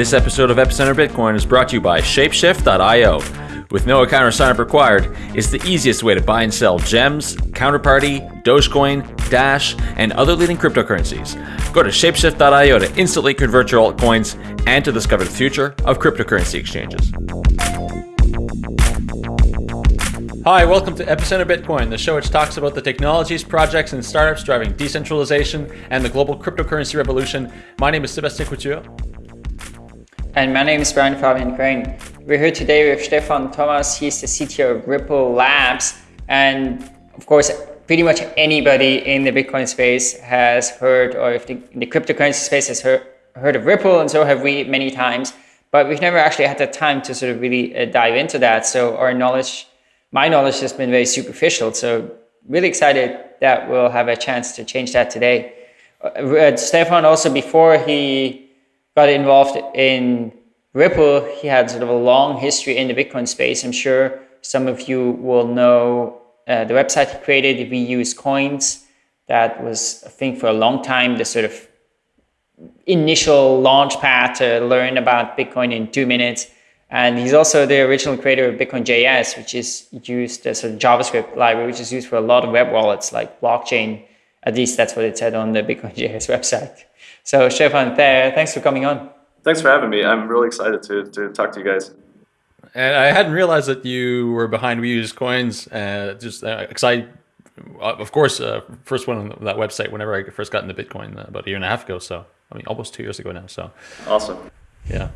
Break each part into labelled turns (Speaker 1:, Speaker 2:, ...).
Speaker 1: This episode of Epicenter Bitcoin is brought to you by Shapeshift.io. With no account or sign up required, it's the easiest way to buy and sell gems, counterparty, Dogecoin, Dash, and other leading cryptocurrencies. Go to Shapeshift.io to instantly convert your altcoins and to discover the future of cryptocurrency exchanges. Hi, welcome to Epicenter Bitcoin, the show which talks about the technologies, projects, and startups driving decentralization and the global cryptocurrency revolution. My name is Sebastien Couture.
Speaker 2: And my name is Brian Fabian Crain. We're here today with Stefan Thomas. He's the CTO of Ripple Labs. And of course, pretty much anybody in the Bitcoin space has heard, or if the, the cryptocurrency space has heard, heard of Ripple, and so have we many times. But we've never actually had the time to sort of really uh, dive into that. So our knowledge my knowledge has been very superficial. So really excited that we'll have a chance to change that today. Uh, Stefan also before he got involved in Ripple, he had sort of a long history in the Bitcoin space. I'm sure some of you will know uh, the website he created, We Use Coins. That was, I think, for a long time, the sort of initial launch pad to learn about Bitcoin in two minutes. And he's also the original creator of Bitcoin.js, which is used as a JavaScript library, which is used for a lot of web wallets like blockchain. At least that's what it said on the Bitcoin.js website. So Stefan, thanks for coming on.
Speaker 3: Thanks for having me. I'm really excited to, to talk to you guys.
Speaker 1: And I hadn't realized that you were behind We Use Coins. Uh, just because uh, I, uh, of course, uh, first one on that website whenever I first got into Bitcoin uh, about a year and a half ago. So I mean, almost two years ago now. So
Speaker 3: awesome.
Speaker 1: Yeah.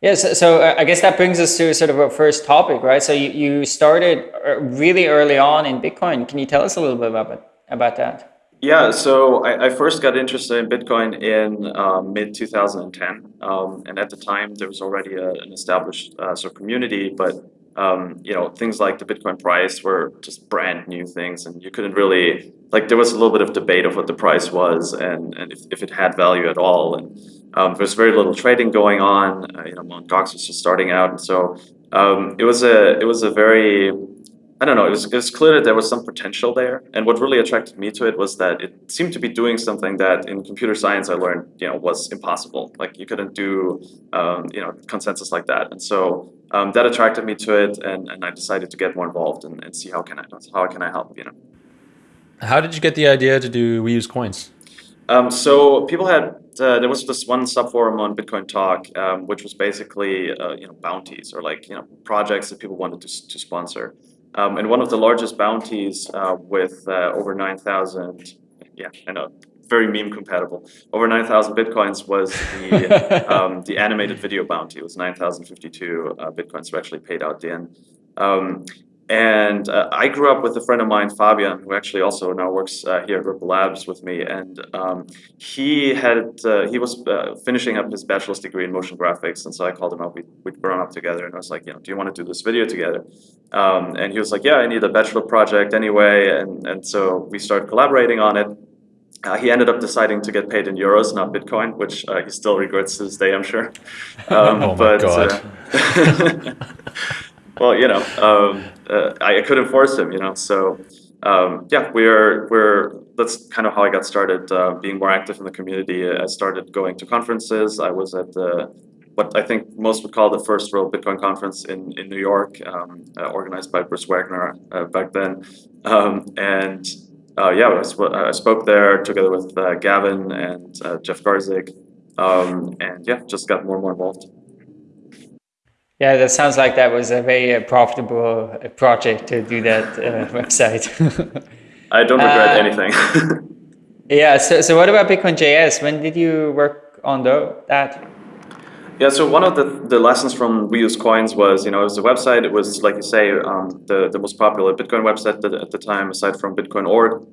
Speaker 2: Yes, so, so uh, I guess that brings us to sort of our first topic, right? So you, you started uh, really early on in Bitcoin. Can you tell us a little bit about, about that?
Speaker 3: Yeah, so I, I first got interested in Bitcoin in um, mid 2010, um, and at the time there was already a, an established uh, sort of community, but um, you know things like the Bitcoin price were just brand new things, and you couldn't really like there was a little bit of debate of what the price was and, and if, if it had value at all, and um, there was very little trading going on. Uh, you know, Mt. Gox was just starting out, and so um, it was a it was a very I don't know. It was, it was clear that there was some potential there, and what really attracted me to it was that it seemed to be doing something that in computer science I learned, you know, was impossible. Like you couldn't do, um, you know, consensus like that, and so um, that attracted me to it, and, and I decided to get more involved and, and see how can I how can I help, you know.
Speaker 1: How did you get the idea to do We Use Coins?
Speaker 3: Um, so people had uh, there was this one subforum on Bitcoin Talk, um, which was basically uh, you know bounties or like you know projects that people wanted to to sponsor. Um, and one of the largest bounties uh, with uh, over nine thousand, yeah, I know, very meme compatible. Over nine thousand bitcoins was the um, the animated video bounty. It was nine thousand fifty two uh, bitcoins were actually paid out then. Um, and uh, I grew up with a friend of mine, Fabian, who actually also now works uh, here at Ripple Labs with me. And um, he had uh, he was uh, finishing up his bachelor's degree in motion graphics, and so I called him up. We we'd grown up together, and I was like, you know, do you want to do this video together? Um, and he was like, yeah, I need a bachelor project anyway, and and so we started collaborating on it. Uh, he ended up deciding to get paid in euros, not Bitcoin, which uh, he still regrets to this day, I'm sure.
Speaker 1: Um, oh my but, god.
Speaker 3: well, you know, um, uh, I, couldn't force him, you know. So um, yeah, we're we're that's kind of how I got started uh, being more active in the community. I started going to conferences. I was at the what I think most would call the first real Bitcoin conference in in New York, um, uh, organized by Bruce Wagner uh, back then, um, and. Uh, yeah, I, sp I, spoke there together with uh, Gavin and Jeff Garzik, um, and yeah, just got more and more involved.
Speaker 2: Yeah, that sounds like that was a very uh, profitable uh, project to do that uh, website.
Speaker 3: I don't regret uh, anything.
Speaker 2: yeah, so, so what about Bitcoin.js? When did you work on the, that?
Speaker 3: Yeah, so one of the, the lessons from We Use Coins was, you know, it was a website. It was, like you say, um, the, the most popular Bitcoin website at the time, aside from Bitcoin.org.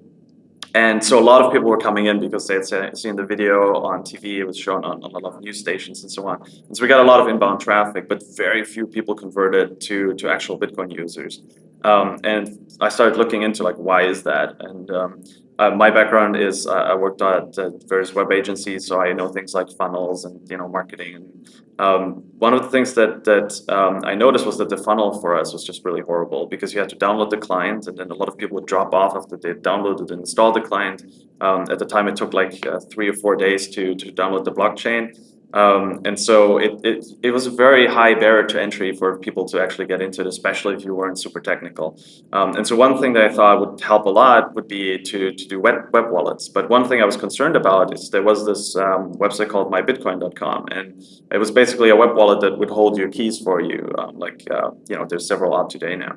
Speaker 3: And so a lot of people were coming in because they had seen the video on TV, it was shown on, on, a lot of news stations and so on. And so we got a lot of inbound traffic, but very few people converted to, to actual Bitcoin users. Um, and I started looking into like, why is that? And um, uh, my background is uh, I worked at uh, various web agencies, so I know things like funnels and you know marketing. And um, one of the things that that um, I noticed was that the funnel for us was just really horrible because you had to download the client, and then a lot of people would drop off after they downloaded and installed the client. Um, at the time, it took like uh, three or four days to to download the blockchain. Um, and so it, it, it was a very high barrier to entry for people to actually get into it, especially if you weren't super technical. Um, and so one thing that I thought would help a lot would be to, to do web, web wallets. But one thing I was concerned about is there was this um, website called mybitcoin.com, and it was basically a web wallet that would hold your keys for you. Um, like, uh, you know, there's several out today now.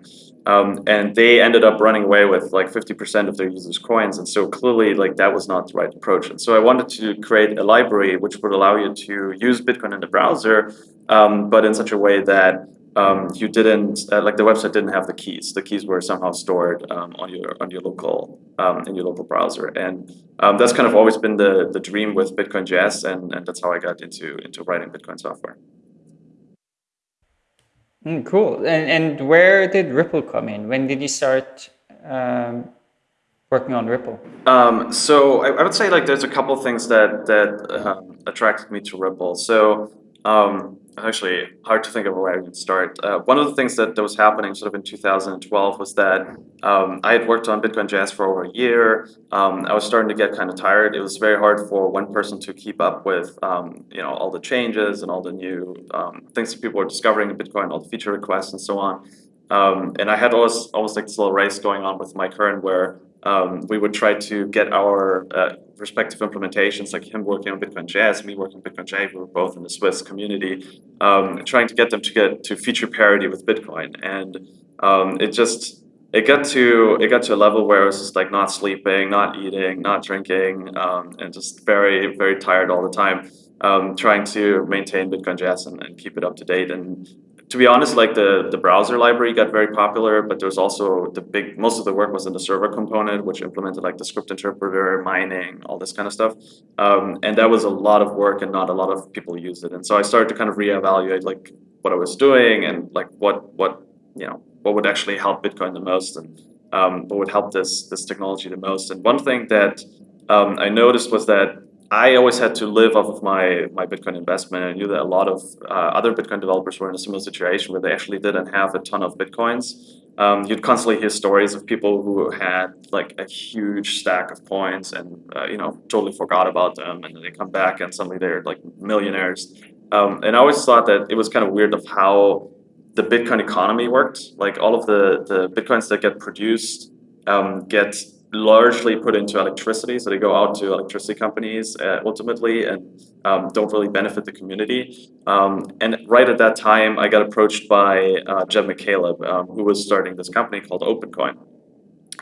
Speaker 3: Um, and they ended up running away with like 50% of their users' coins. And so clearly, like that was not the right approach. And so I wanted to create a library which would allow you to use Bitcoin in the browser, um, but in such a way that um, you didn't uh, like the website didn't have the keys. The keys were somehow stored um, on your on your local um, in your local browser, and um, that's kind of always been the the dream with Bitcoin JS, and and that's how I got into into writing Bitcoin software.
Speaker 2: Mm, cool. And, and where did Ripple come in? When did you start um, working on Ripple?
Speaker 3: Um, so I, I, would say like there's a couple things that that um, attracted me to Ripple. So um, actually hard to think of where I would start. Uh, one of the things that, that was happening sort of in 2012 was that um, I had worked on Bitcoin JS for over a year. Um, I was starting to get kind of tired. It was very hard for one person to keep up with um, you know all the changes and all the new um, things that people were discovering in Bitcoin, all the feature requests and so on. Um, and I had almost almost like this little race going on with Mike Hearn where um, we would try to get our uh, respective implementations, like him working on Bitcoin JS, me working on Bitcoin J, we were both in the Swiss community, um, trying to get them to get to feature parity with Bitcoin. And um, it just, it got to it got to a level where I was just like not sleeping, not eating, not drinking, um, and just very very tired all the time, um, trying to maintain Bitcoin JS and, and keep it up to date. And to be honest, like the, the browser library got very popular, but there's also the big, most of the work was in the server component, which implemented like the script interpreter, mining, all this kind of stuff. Um, and that was a lot of work and not a lot of people used it. And so I started to kind of reevaluate like what I was doing and like what, what, you know, what would actually help Bitcoin the most and um, what would help this, this technology the most. And one thing that um, I noticed was that I always had to live off of my, my Bitcoin investment. I knew that a lot of uh, other Bitcoin developers were in a similar situation where they actually didn't have a ton of Bitcoins. Um, you'd constantly hear stories of people who had like a huge stack of coins and uh, you know totally forgot about them, and then they come back and suddenly they're like millionaires. Um, and I always thought that it was kind of weird of how the Bitcoin economy worked. Like all of the the Bitcoins that get produced um, get largely put into electricity. So they go out to electricity companies uh, ultimately and um, don't really benefit the community. Um, and right at that time, I got approached by uh, Jed McCaleb, um, who was starting this company called OpenCoin.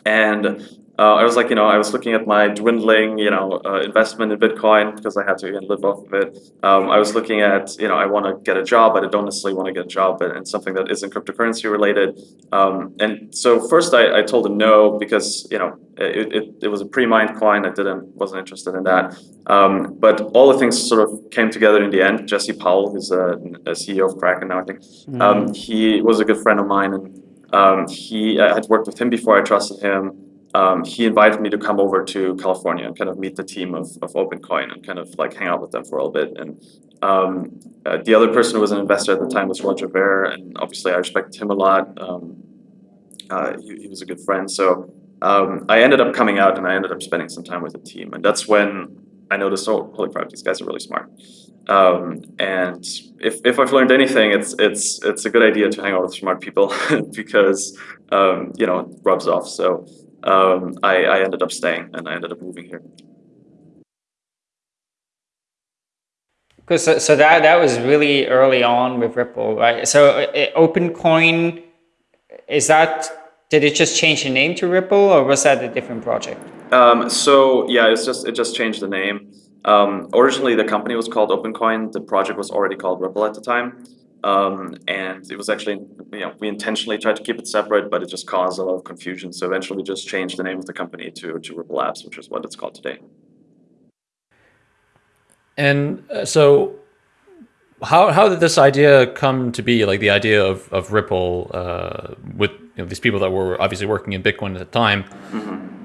Speaker 3: And uh, I was like, you know, I was looking at my dwindling, you know, uh, investment in Bitcoin because I had to live off of it. Um, I was looking at, you know, I want to get a job, but I don't necessarily want to get a job in something that isn't cryptocurrency related. Um, and so first I, I told him no because, you know, it, it, it was a pre-mined coin. I didn't wasn't interested in that. Um, but all the things sort of came together in the end. Jesse Powell, who's a, a CEO of Kraken now, I think, mm -hmm. he was a good friend of mine, and um, he I had worked with him before. I trusted him um, he invited me to come over to California and kind of meet the team of, of OpenCoin and kind of like hang out with them for a little bit. And um, uh, the other person who was an investor at the time was Roger Ver, and obviously I respect him a lot. Um, uh, he, he, was a good friend. So um, I ended up coming out and I ended up spending some time with the team. And that's when I noticed, oh, holy crap, these guys are really smart. Um, and if, if I've learned anything, it's it's it's a good idea to hang out with smart people because um, you know it rubs off. So um, I, I ended up staying and I ended up moving here.
Speaker 2: Because so, so that that was really early on with Ripple, right? So uh, OpenCoin, is that did it just change the name to Ripple, or was that a different project?
Speaker 3: Um, so yeah, it's just it just changed the name. Um, originally, the company was called OpenCoin. The project was already called Ripple at the time. Um, and it was actually, you know, we intentionally tried to keep it separate, but it just caused a lot of confusion. So eventually we just changed the name of the company to, to Ripple Labs, which is what it's called today.
Speaker 1: And uh, so how, how did this idea come to be, like the idea of, of Ripple uh, with you know, these people that were obviously working in Bitcoin at the time? Mm -hmm.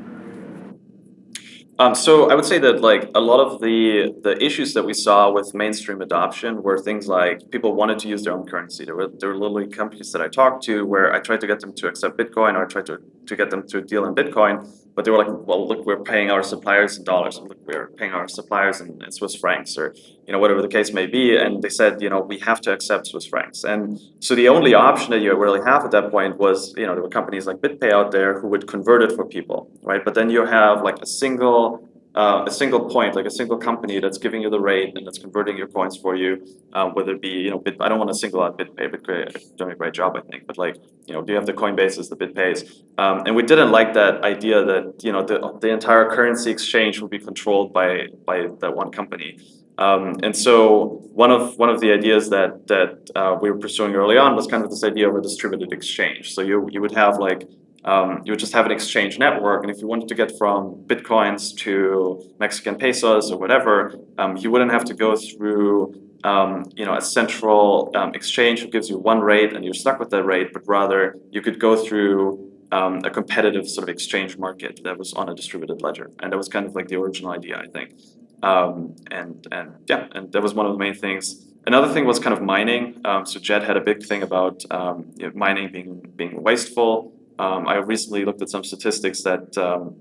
Speaker 3: Um, so I would say that like a lot of the the issues that we saw with mainstream adoption were things like people wanted to use their own currency. There were there were literally companies that I talked to where I tried to get them to accept Bitcoin or I tried to to get them to deal in Bitcoin. But they were like, well, look, we're paying our suppliers in dollars, look, we're paying our suppliers in, in Swiss francs, or you know whatever the case may be. And they said, you know, we have to accept Swiss francs. And so the only option that you really have at that point was, you know, there were companies like BitPay out there who would convert it for people, right? But then you have like a single uh, a single point, like a single company that's giving you the rate and that's converting your coins for you, um, whether it be, you know, Bit, I don't want to single out BitPay, BitPay doing a great job, I think, but like, you know, do you have the Coinbases, the BitPays? Um, and we didn't like that idea that, you know, the, the entire currency exchange will be controlled by, by that one company. Um, and so one of one of the ideas that that uh, we were pursuing early on was kind of this idea of a distributed exchange. So you you would have like um, you would just have an exchange network. And if you wanted to get from Bitcoins to Mexican pesos or whatever, um, you wouldn't have to go through um, you know, a central um, exchange who gives you one rate and you're stuck with that rate, but rather you could go through um, a competitive sort of exchange market that was on a distributed ledger. And that was kind of like the original idea, I think. Um, and, and yeah, and that was one of the main things. Another thing was kind of mining. so Jed had a big thing about you know, mining being, being wasteful. Um, I recently looked at some statistics that um,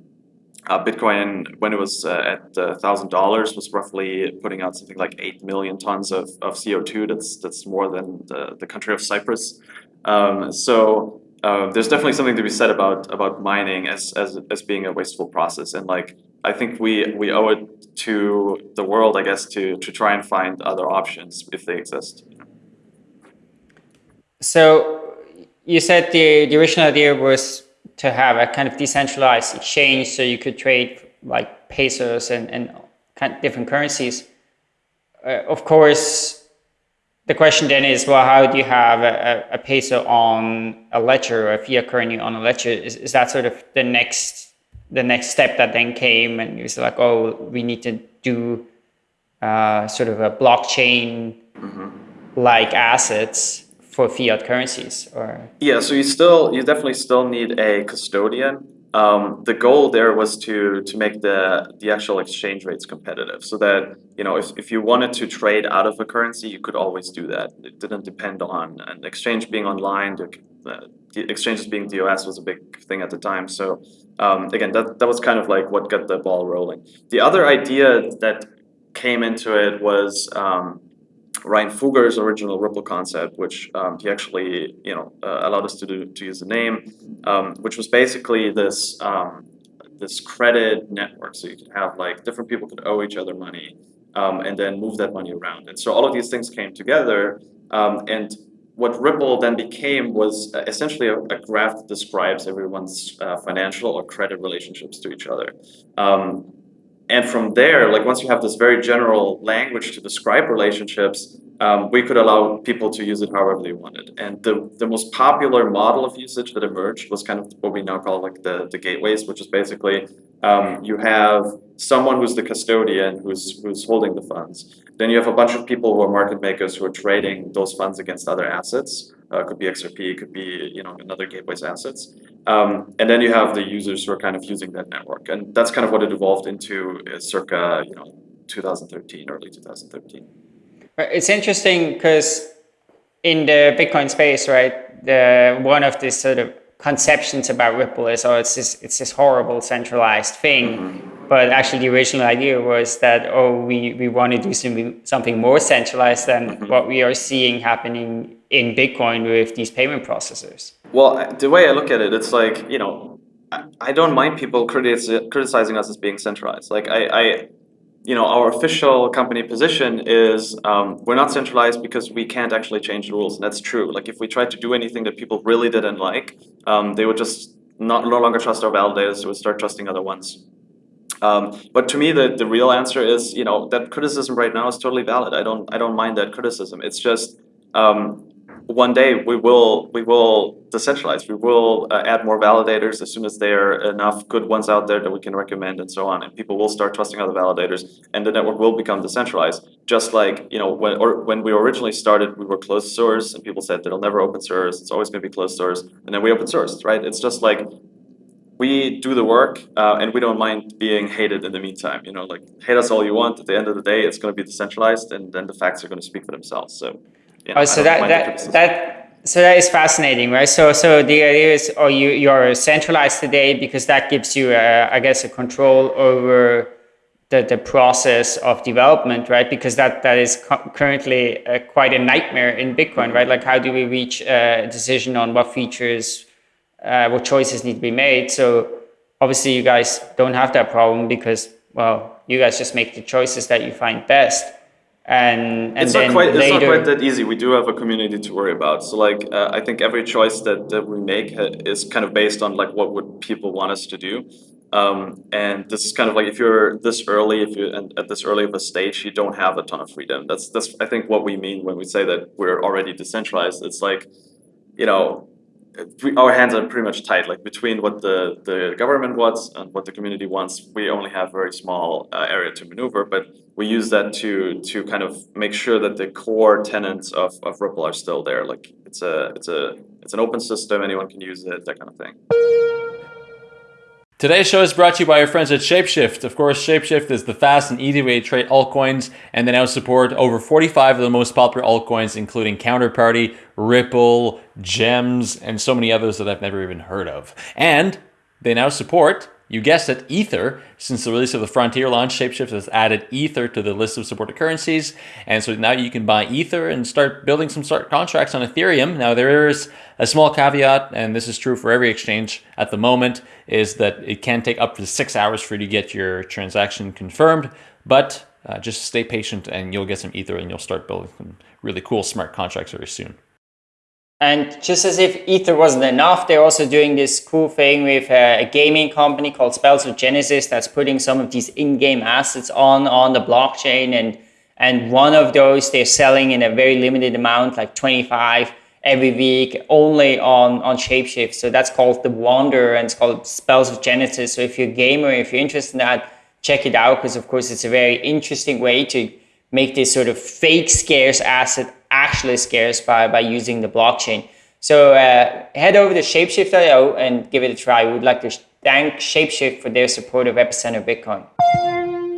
Speaker 3: uh, Bitcoin, when it was uh, at $1,000, uh, was roughly putting out something like 8 million tons of, of CO2. That's, that's more than the, the country of Cyprus. Um, so uh, there's definitely something to be said about about mining as, as, as being a wasteful process. And like I think we, we owe it to the world, I guess, to, to try and find other options if they exist.
Speaker 2: So you said the, the original idea was to have a kind of decentralized exchange so you could trade like pesos and, and kind of different currencies. Uh, of course, the question then is, well, how do you have a, a, peso on a ledger or a fiat currency on a ledger? Is, is that sort of the next the next step that then came and it was like, oh, we need to do uh, sort of a blockchain like mm -hmm. assets for fiat currencies or?
Speaker 3: Yeah so you still you definitely still need a custodian. Um, the goal there was to to make the the actual exchange rates competitive so that you know if, if you wanted to trade out of a currency you could always do that. It didn't depend on an exchange being online. The, the exchanges being DOS was a big thing at the time. So um, again that, that was kind of like what got the ball rolling. The other idea that came into it was um, Ryan Fugger's original Ripple concept, which um, he actually you know uh, allowed us to do to use the name, um, which was basically this um, this credit network. So you could have like different people could owe each other money um, and then move that money around. And so all of these things came together. Um, and what Ripple then became was uh, essentially a, a, graph that describes everyone's uh, financial or credit relationships to each other. Um, and from there, like once you have this very general language to describe relationships, um, we could allow people to use it however they wanted. And the, the most popular model of usage that emerged was kind of what we now call like the, the gateways, which is basically um, you have someone who's the custodian who's, who's holding the funds. Then you have a bunch of people who are market makers who are trading those funds against other assets. Uh, could be XRP, could be you know another gateway's assets. Um, and then you have the users who are kind of using that network. And that's kind of what it evolved into uh, circa you know 2013, early 2013.
Speaker 2: It's interesting because in the Bitcoin space, right, the one of the sort of conceptions about Ripple is, oh, it's this, it's this horrible centralized thing. Mm -hmm. But actually, the original idea was that, oh, we, we want to do something, something more centralized than mm -hmm. what we are seeing happening in Bitcoin with these payment processors.
Speaker 3: Well, the way I look at it, it's like, you know, I, don't mind people criticizing us as being centralized. Like, I, I you know, our official company position is um, we're not centralized because we can't actually change the rules. And that's true. Like, if we tried to do anything that people really didn't like, um, they would just not no longer trust our validators, they would start trusting other ones. Um, but to me, the, the real answer is, you know, that criticism right now is totally valid. I don't I don't mind that criticism. It's just um, one day we will we will decentralize. We will uh, add more validators as soon as there are enough good ones out there that we can recommend and so on. And people will start trusting other validators, and the network will become decentralized. Just like you know when or when we originally started, we were closed source, and people said it'll never open source. It's always going to be closed source, and then we open sourced, right? It's just like we do the work uh, and we don't mind being hated in the meantime. You know, like hate us all you want. At the end of the day, it's going to be decentralized, and then the facts are going to speak for themselves. So
Speaker 2: yeah, oh, so that that that so that is fascinating, right? So, so the idea is, oh, you you're centralized today because that gives you, a, I guess, a control over the, the process of development, right? Because that that is currently uh, quite a nightmare in Bitcoin, right? Like, how do we reach a decision on what features, uh, what choices need to be made? So, obviously, you guys don't have that problem because, well, you guys just make the choices that you find best and, and
Speaker 3: it's
Speaker 2: not
Speaker 3: quite
Speaker 2: later...
Speaker 3: it's not quite that easy. We do have a community to worry about. So like uh, I think every choice that, that we make is kind of based on like what would people want us to do. Um, and this is kind of like if you're this early, if you're at this early of a stage, you don't have a ton of freedom. That's that's I think what we mean when we say that we're already decentralized. It's like, you know, our hands are pretty much tight. Like between what the, the government wants and what the community wants, we only have very small uh, area to maneuver. But we use that to to kind of make sure that the core tenants of, of Ripple are still there. Like it's a it's a it's an open system. Anyone can use it. That kind of thing.
Speaker 1: Today's show is brought to you by our friends at Shapeshift. Of course, Shapeshift is the fast and easy way to trade altcoins, and they now support over 45 of the most popular altcoins, including Counterparty, Ripple, Gems, and so many others that I've never even heard of. And they now support you guessed it, Ether. Since the release of the Frontier launch, Shapeshift has added Ether to the list of supported currencies. And so now you can buy Ether and start building some smart contracts on Ethereum. Now, there is a small caveat, and this is true for every exchange at the moment, is that it can take up to six hours for you to get your transaction confirmed. But uh, just stay patient and you'll get some Ether and you'll start building some really cool smart contracts very soon.
Speaker 2: And just as if Ether wasn't enough, they're also doing this cool thing with a, a gaming company called Spells of Genesis that's putting some of these in-game assets on on the blockchain. And and one of those they're selling in a very limited amount, like 25 every week, only on on Shapeshift. So that's called the Wonder, and it's called Spells of Genesis. So if you're a gamer, if you're interested in that, check it out because of course it's a very interesting way to make this sort of fake scarce asset actually scarce by, by using the blockchain. So uh, head over to shapeshift.io and give it a try. We would like to thank Shapeshift for their support of Epicenter Bitcoin.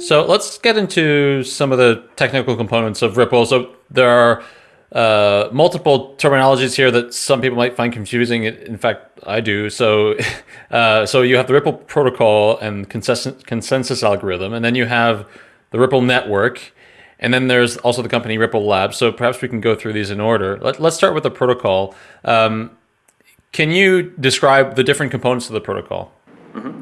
Speaker 1: So let's get into some of the technical components of Ripple. So there are uh, multiple terminologies here that some people might find confusing. In fact, I do. So, uh, so you have the Ripple protocol and consensus, consensus algorithm, and then you have the Ripple network, and then there's also the company Ripple Labs. So perhaps we can go through these in order. Let, us start with the protocol. Um, can you describe the different components of the protocol?
Speaker 3: Mm -hmm.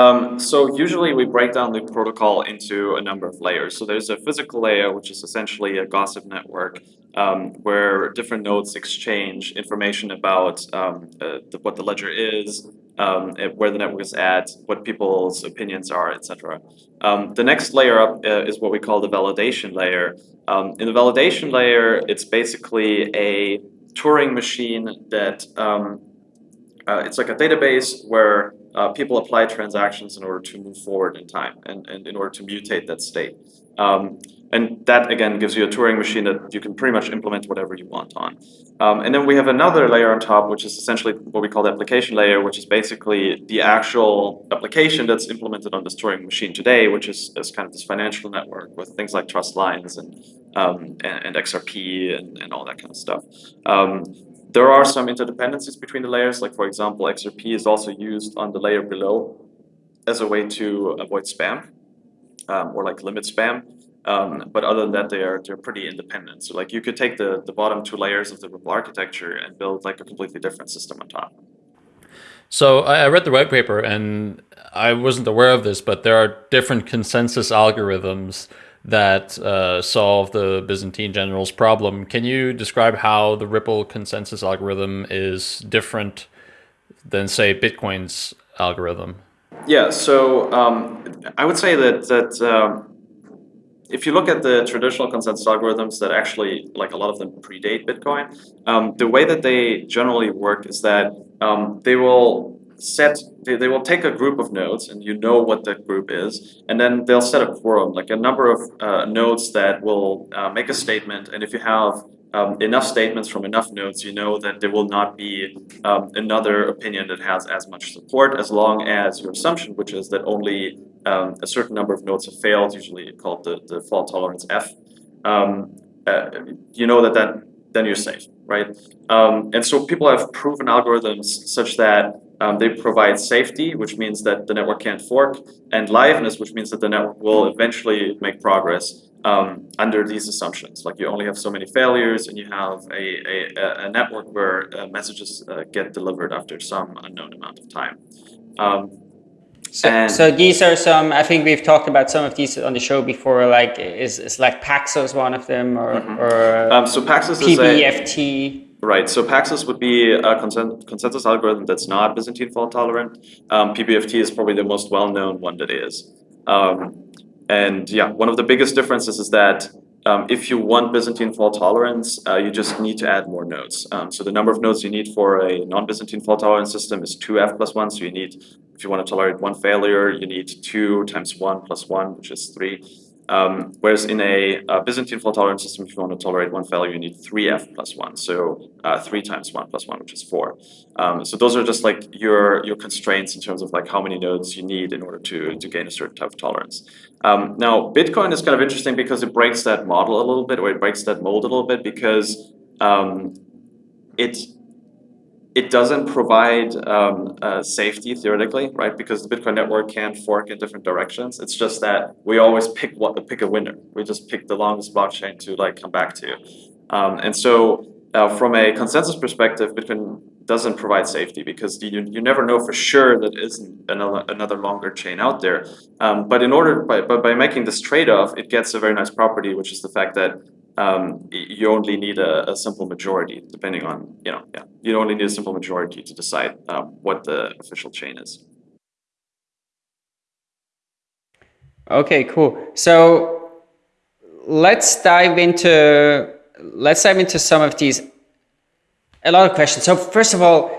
Speaker 3: um, so usually we break down the protocol into a number of layers. So there's a physical layer, which is essentially a gossip network um, where different nodes exchange information about um, uh, the, what the ledger is, um, where the network is at, what people's opinions are, etc. Um, the next layer up uh, is what we call the validation layer. Um, in the validation layer, it's basically a Turing machine that um, uh, it's like a database where uh, people apply transactions in order to move forward in time and, and in order to mutate that state. And that, again, gives you a Turing machine that you can pretty much implement whatever you want on. Um, and then we have another layer on top, which is essentially what we call the application layer, which is basically the actual application that's implemented on this Turing machine today, which is, is kind of this financial network with things like trust lines and, um, and, and, XRP and, and all that kind of stuff. Um, there are some interdependencies between the layers, like for example, XRP is also used on the layer below as a way to avoid spam um, or like limit spam. Um, but other than that, they are they're pretty independent. So like you could take the the bottom two layers of the Ripple architecture and build like a completely different system on top.
Speaker 1: So I read the white paper and I wasn't aware of this, but there are different consensus algorithms that uh, solve the Byzantine generals problem. Can you describe how the Ripple consensus algorithm is different than say Bitcoin's algorithm?
Speaker 3: Yeah, so um, I would say that that um, if you look at the traditional consensus algorithms that actually, like a lot of them predate Bitcoin, um, the way that they generally work is that um, they will set, they, they will take a group of nodes and you know what that group is, and then they'll set a quorum, like a number of uh, nodes that will uh, make a statement, and if you have um, enough statements from enough nodes, you know that there will not be um, another opinion that has as much support as long as your assumption, which is that only um, a certain number of nodes have failed, usually called the, the fault tolerance F. Um, uh, you know that that then you're safe, right? Um, and so people have proven algorithms such that um, they provide safety, which means that the network can't fork, and liveness, which means that the network will eventually make progress um, under these assumptions. Like you only have so many failures, and you have a, a, a network where uh, messages uh, get delivered after some unknown amount of time. Um,
Speaker 2: so, so, these are some. I think we've talked about some of these on the show before. Like is is like Paxos one of them, or mm -hmm. or
Speaker 3: um, so Paxos
Speaker 2: PBFT.
Speaker 3: Is a, right. So Paxos would be a consensus algorithm that's not Byzantine fault tolerant. Um, PBFT is probably the most well known one that is. Um, and yeah, one of the biggest differences is that um, if you want Byzantine fault tolerance, uh, you just need to add more nodes. Um, so the number of nodes you need for a non-Byzantine fault tolerance system is 2f plus 1. So you need, if you want to tolerate one failure, you need 2 times 1 plus 1, which is 3. Um, whereas in a, a, Byzantine fault tolerance system, if you want to tolerate one failure, you need 3f plus 1, so uh, 3 times 1 plus 1, which is 4. Um, so those are just like your, your constraints in terms of like how many nodes you need in order to, to gain a certain type of tolerance. Um, now, Bitcoin is kind of interesting because it breaks that model a little bit, or it breaks that mold a little bit because um, it it doesn't provide um, uh, safety theoretically, right? Because the Bitcoin network can fork in different directions. It's just that we always pick what pick a winner. We just pick the longest blockchain to like come back to. Um, and so uh, from a consensus perspective, Bitcoin doesn't provide safety because you, you never know for sure that isn't another, another longer chain out there. Um, but in order, by, by, making this trade-off, it gets a very nice property, which is the fact that um, you only need a, a, simple majority, depending on, you know, yeah, you only need a simple majority to decide um, what the official chain is.
Speaker 2: Okay, cool. So let's dive into let's dive into some of these. A lot of questions. So first of all,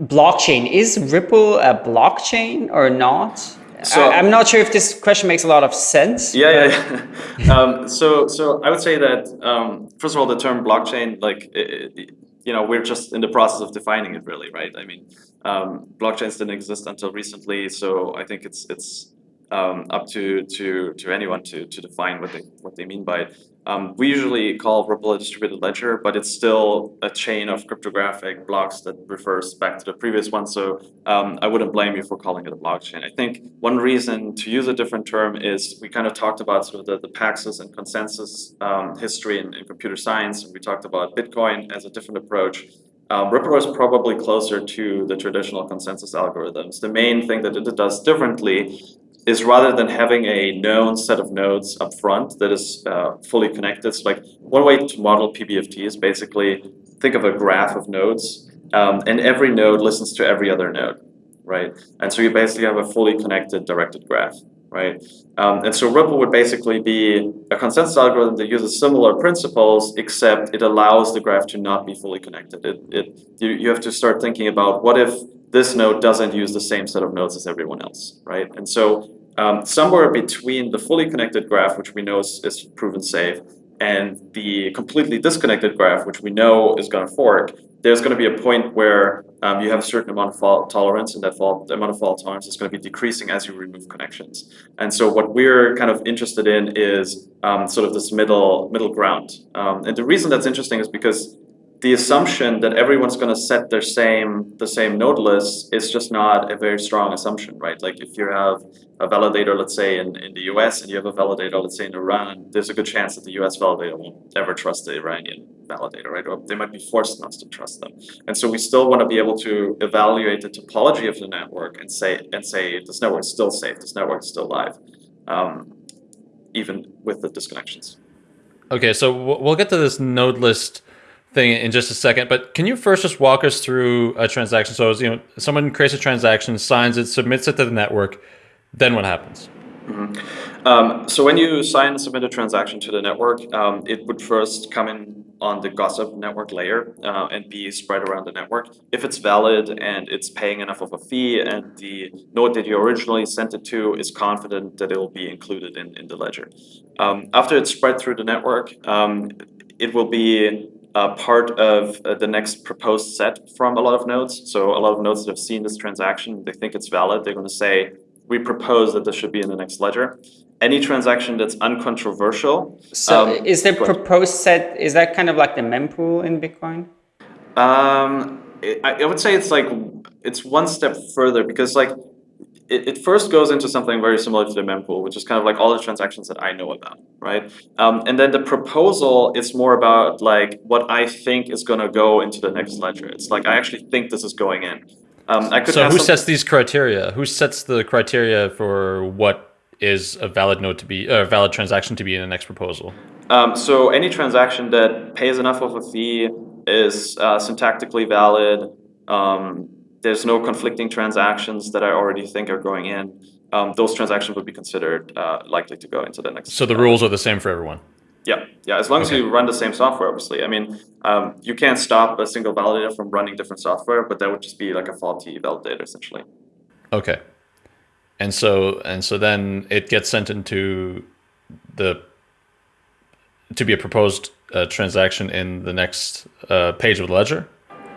Speaker 2: blockchain is Ripple a blockchain or not? So, I, am not sure if this question makes a lot of sense.
Speaker 3: Yeah, yeah. yeah. um, so, so I would say that um, first of all, the term blockchain, like it, it, you know, we're just in the process of defining it, really, right? I mean, um, blockchains didn't exist until recently, so I think it's it's um, up to to to anyone to to define what they what they mean by it. Um, we usually call Ripple a distributed ledger, but it's still a chain of cryptographic blocks that refers back to the previous one. So um, I wouldn't blame you for calling it a blockchain. I think one reason to use a different term is we kind of talked about sort of the, the Paxos and consensus um, history in, in, computer science, and we talked about Bitcoin as a different approach. Um, Ripple is probably closer to the traditional consensus algorithms. The main thing that it does differently is rather than having a known set of nodes up front that is uh, fully connected. So like one way to model PBFT is basically think of a graph of nodes, um, and every node listens to every other node, right? And so you basically have a fully connected directed graph, right? Um, and so Ripple would basically be a consensus algorithm that uses similar principles, except it allows the graph to not be fully connected. It, it, you, you have to start thinking about what if this node doesn't use the same set of nodes as everyone else, right? And so um, somewhere between the fully connected graph, which we know is, is proven safe, and the completely disconnected graph, which we know is going to fork, there's going to be a point where um, you have a certain amount of fault tolerance, and that fault, amount of fault tolerance is going to be decreasing as you remove connections. And so what we're kind of interested in is um, sort of this middle middle ground. Um, and the reason that's interesting is because the assumption that everyone's going to set their same the same node list is just not a very strong assumption, right? Like if you have a validator, let's say in, in the US, and you have a validator, let's say in Iran, there's a good chance that the US validator won't ever trust the Iranian validator, right? Or they might be forced not to trust them. And so we still want to be able to evaluate the topology of the network and say and say this network is still safe, this network is still live, um, even with the disconnections.
Speaker 1: Okay, so we'll get to this node list thing in just a second, but can you first just walk us through a transaction? So, as you know, someone creates a transaction, signs it, submits it to the network, then what happens?
Speaker 3: Mm -hmm. um, so when you sign and submit a transaction to the network, um, it would first come in on the gossip network layer uh, and be spread around the network. If it's valid and it's paying enough of a fee and the node that you originally sent it to is confident that it will be included in, in the ledger. Um, after it's spread through the network, um, it will be uh, part of uh, the next proposed set from a lot of nodes. So a lot of nodes that have seen this transaction, they think it's valid. They're going to say, we propose that this should be in the next ledger. Any transaction that's uncontroversial.
Speaker 2: So um, is the proposed set, is that kind of like the mempool in Bitcoin?
Speaker 3: Um, it, I, I would say it's like, it's one step further because like it, it first goes into something very similar to the mempool, which is kind of like all the transactions that I know about, right? Um, and then the proposal is more about like what I think is going to go into the next ledger. It's like I actually think this is going in.
Speaker 1: Um, I could so who sets these criteria? Who sets the criteria for what is a valid node to be a valid transaction to be in the next proposal?
Speaker 3: Um, so any transaction that pays enough of a fee is uh, syntactically valid. Um, there's no conflicting transactions that I already think are going in. Um, those transactions would be considered uh, likely to go into the next.
Speaker 1: So the rules are the same for everyone.
Speaker 3: Yeah, yeah. As long okay. as you run the same software, obviously. I mean, um, you can't stop a single validator from running different software, but that would just be like a faulty validator, essentially.
Speaker 1: Okay. And so and so then it gets sent into the to be a proposed uh, transaction in the next uh, page of the ledger.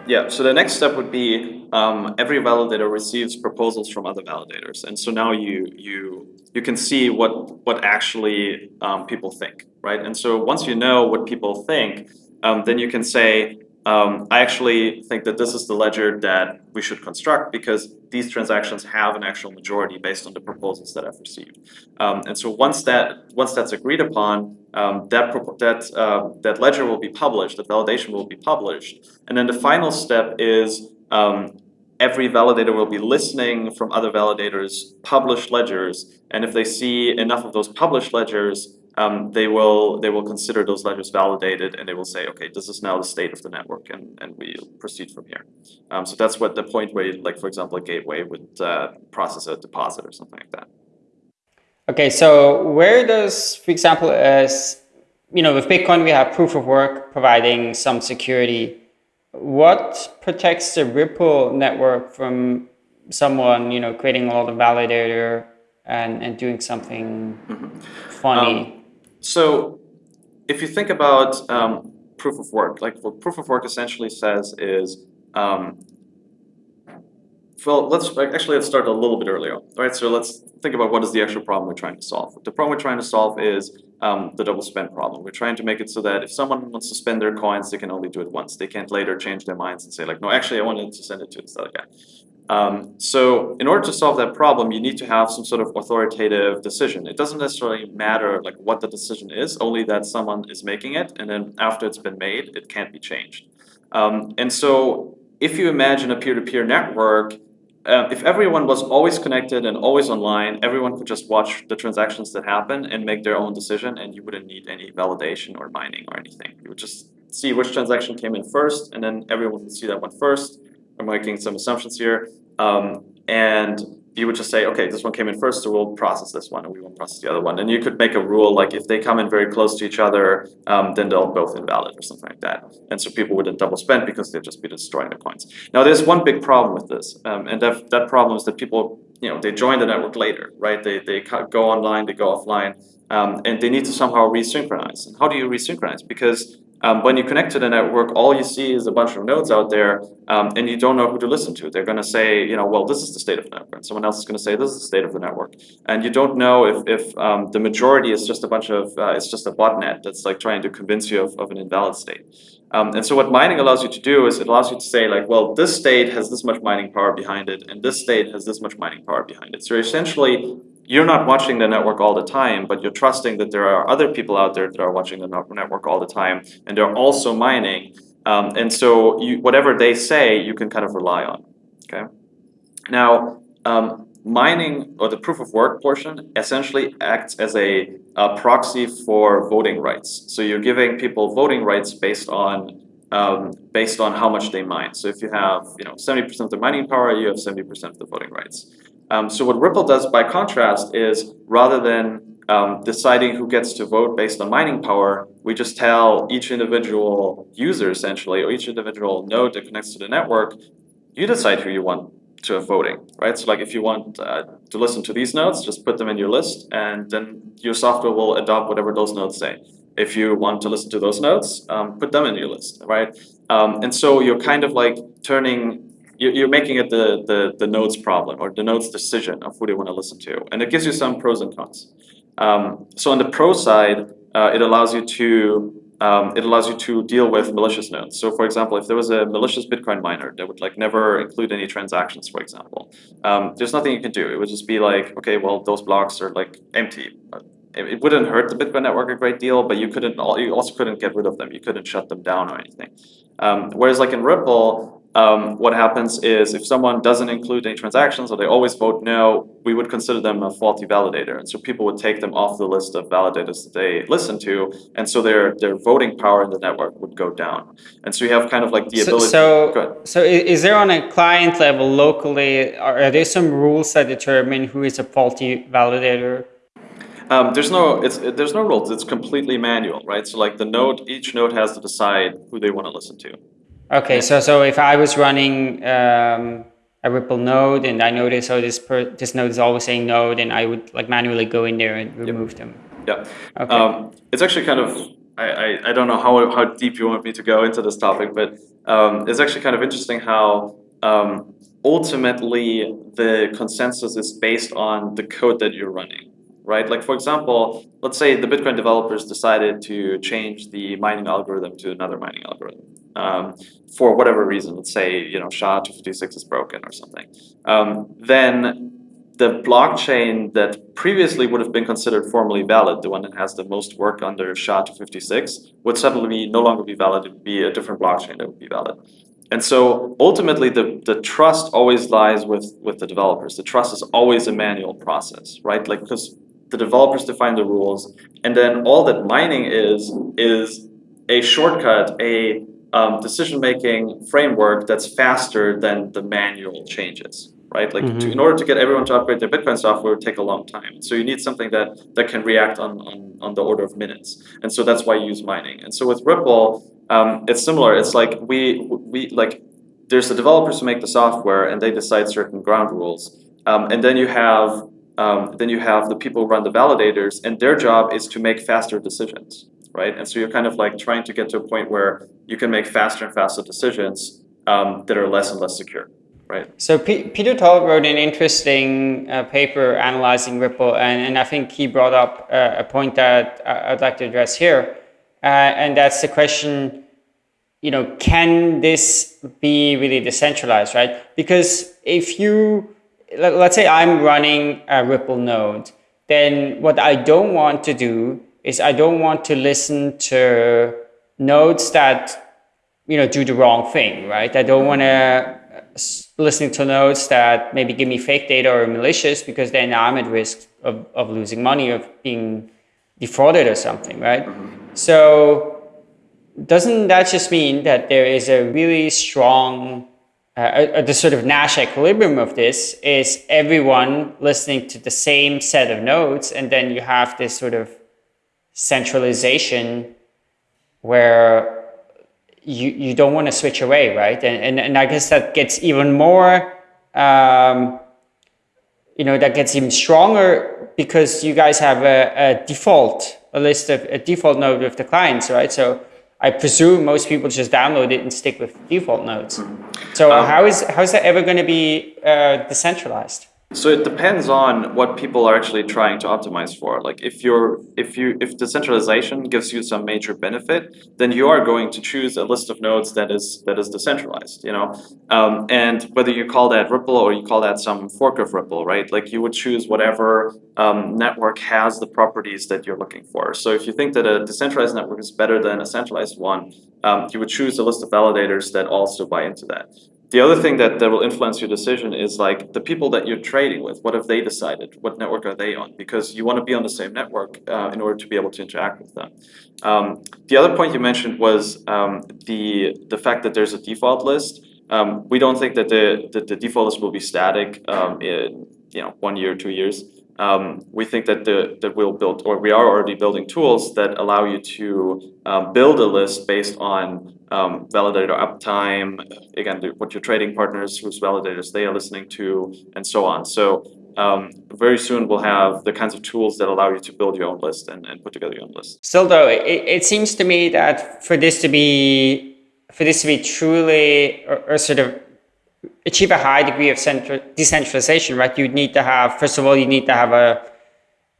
Speaker 3: Yeah, so the next step would be um, every validator receives proposals from other validators. And so now you you you can see what what actually um, people think, right? And so once you know what people think, um, then you can say, um, I actually think that this is the ledger that we should construct because these transactions have an actual majority based on the proposals that I've received. Um, and so once that once that's agreed upon, um, that that uh, that ledger will be published, the validation will be published, and then the final step is um, every validator will be listening from other validators' published ledgers, and if they see enough of those published ledgers, um, they will they will consider those ledgers validated and they will say, okay, this is now the state of the network, and, and we'll proceed from here. Um, so that's what the point where, like for example, a gateway would uh, process a deposit or something like that.
Speaker 2: Okay, so where does, for example, as you know, with Bitcoin we have proof of work providing some security. What protects the Ripple network from someone you know creating a lot of validator and and doing something mm -hmm. funny? Um,
Speaker 3: so if you think about um, proof of work, like what proof of work essentially says is, um, well, let's actually let's start a little bit earlier. Right, so let's think about what is the actual problem we're trying to solve. The problem we're trying to solve is um, the double spend problem. We're trying to make it so that if someone wants to spend their coins, they can only do it once. They can't later change their minds and say like, no, actually, I wanted to send it to this other guy. Um, so in order to solve that problem, you need to have some sort of authoritative decision. It doesn't necessarily matter like what the decision is, only that someone is making it, and then after it's been made, it can't be changed. Um, and so if you imagine a peer-to-peer -peer network, uh, if everyone was always connected and always online, everyone could just watch the transactions that happen and make their own decision, and you wouldn't need any validation or mining or anything. You would just see which transaction came in first, and then everyone would see that one first, I'm making some assumptions here. Um, and you would just say, okay, this one came in first, so we'll process this one, and we won't process the other one. And you could make a rule like if they come in very close to each other, um, then they'll both invalid or something like that. And so people wouldn't double spend because they'd just be destroying the coins. Now, there's one big problem with this, um, and that, that problem is that people, you know, they join the network later, right? They, they go online, they go offline, um, and they need to somehow resynchronize. And how do you resynchronize? Because um, when you connect to the network, all you see is a bunch of nodes out there, um, and you don't know who to listen to. They're going to say, you know, well, this is the state of the network. And someone else is going to say, this is the state of the network. And you don't know if, if um, the majority is just a bunch of, uh, it's just a botnet that's like trying to convince you of, of an invalid state. Um, and so what mining allows you to do is it allows you to say like, well, this state has this much mining power behind it, and this state has this much mining power behind it. So essentially you're not watching the network all the time, but you're trusting that there are other people out there that are watching the network all the time, and they're also mining. Um, and so you, whatever they say, you can kind of rely on. Okay. Now, um, mining or the proof of work portion essentially acts as a, a, proxy for voting rights. So you're giving people voting rights based on um, based on how much they mine. So if you have you know 70% of the mining power, you have 70% of the voting rights. Um, so what Ripple does by contrast is rather than um, deciding who gets to vote based on mining power, we just tell each individual user essentially, or each individual node that connects to the network, you decide who you want to have voting, right? So like if you want uh, to listen to these nodes, just put them in your list and then your software will adopt whatever those nodes say. If you want to listen to those nodes, um, put them in your list, right? Um, and so you're kind of like turning you're making it the, the, the node's problem or the node's decision of who they want to listen to. And it gives you some pros and cons. Um, so on the pro side, uh, it allows you to um, it allows you to deal with malicious nodes. So for example, if there was a malicious Bitcoin miner that would like never include any transactions, for example, um, there's nothing you can do. It would just be like, okay, well, those blocks are like empty. It, it wouldn't hurt the Bitcoin network a great deal, but you couldn't. You also couldn't get rid of them. You couldn't shut them down or anything. Um, whereas like in Ripple, um, what happens is if someone doesn't include any transactions or they always vote no, we would consider them a faulty validator. And so people would take them off the list of validators that they listen to. And so their, their voting power in the network would go down. And so you have kind of like the
Speaker 2: so,
Speaker 3: ability.
Speaker 2: So, so is there on a client level locally, are there some rules that determine who is a faulty validator?
Speaker 3: Um, there's no it's there's no rules. It's completely manual, right? So like the node, each node has to decide who they want to listen to.
Speaker 2: Okay, so so if I was running um, a Ripple node and I notice oh this per, this node is always saying no, then I would like manually go in there and remove
Speaker 3: yep.
Speaker 2: them.
Speaker 3: Yeah. Okay. Um, it's actually kind of I, I, I don't know how how deep you want me to go into this topic, but um, it's actually kind of interesting how um, ultimately the consensus is based on the code that you're running right? Like for example, let's say the Bitcoin developers decided to change the mining algorithm to another mining algorithm um, for whatever reason. Let's say you know SHA-256 is broken or something. Um, then the blockchain that previously would have been considered formally valid, the one that has the most work under SHA-256, would suddenly no longer be valid. It would be a different blockchain that would be valid. And so ultimately, the, the trust always lies with, with the developers. The trust is always a manual process, right? Like, because the developers define the rules, and then all that mining is is a shortcut, a um, decision-making framework that's faster than the manual changes, right? Like mm-hmm. to, in order to get everyone to upgrade their Bitcoin software, it would take a long time. So you need something that that can react on on, on the order of minutes, and so that's why you use mining. And so with Ripple, um, it's similar. It's like we we like there's the developers who make the software and they decide certain ground rules, um, and then you have um, then you have the people who run the validators, and their job is to make faster decisions, right? And so you're kind of like trying to get to a point where you can make faster and faster decisions um, that are less and less secure, right?
Speaker 2: So P Peter Todd wrote an interesting uh, paper analyzing Ripple, and, and I think he brought up uh, a point that I'd like to address here, uh, and that's the question, you know, can this be really decentralized, right? Because if you let's say I'm running a Ripple node, then what I don't want to do is I don't want to listen to nodes that, you know, do the wrong thing, right? I don't want to listen to nodes that maybe give me fake data or malicious because then I'm at risk of, of losing money, of being defrauded or something, right? Mm-hmm. So doesn't that just mean that there is a really strong uh, uh, the sort of Nash equilibrium of this is everyone listening to the same set of nodes, and then you have this sort of centralization where you, you don't want to switch away, right? And, and, and I guess that gets even more, um, you know, that gets even stronger because you guys have a, a default, a list of a default node with the clients, right? So I presume most people just download it and stick with default nodes. So um, how is how is that ever going to be uh, decentralized?
Speaker 3: So it depends on what people are actually trying to optimize for. Like if you're if you if decentralization gives you some major benefit, then you are going to choose a list of nodes that is that is decentralized. You know, um, and whether you call that Ripple or you call that some fork of Ripple, right? Like you would choose whatever um, network has the properties that you're looking for. So if you think that a decentralized network is better than a centralized one, um, you would choose a list of validators that also buy into that. The other thing that, that will influence your decision is like the people that you're trading with. What have they decided? What network are they on? Because you want to be on the same network uh, in order to be able to interact with them. Um, the other point you mentioned was um, the the fact that there's a default list. Um, we don't think that the, that the default list will be static um, in you know one year, two years. Um, we think that the that we'll build or we are already building tools that allow you to um, build a list based on um, validator uptime, again, the, what your trading partners, whose validators they are listening to, and so on. So um, very soon we'll have the kinds of tools that allow you to build your own list and, and put together your own list.
Speaker 2: Still though, it, it seems to me that for this to be for this to be truly or, or sort of achieve a high degree of central, decentralization, right, you'd need to have, first of all, you need to have a,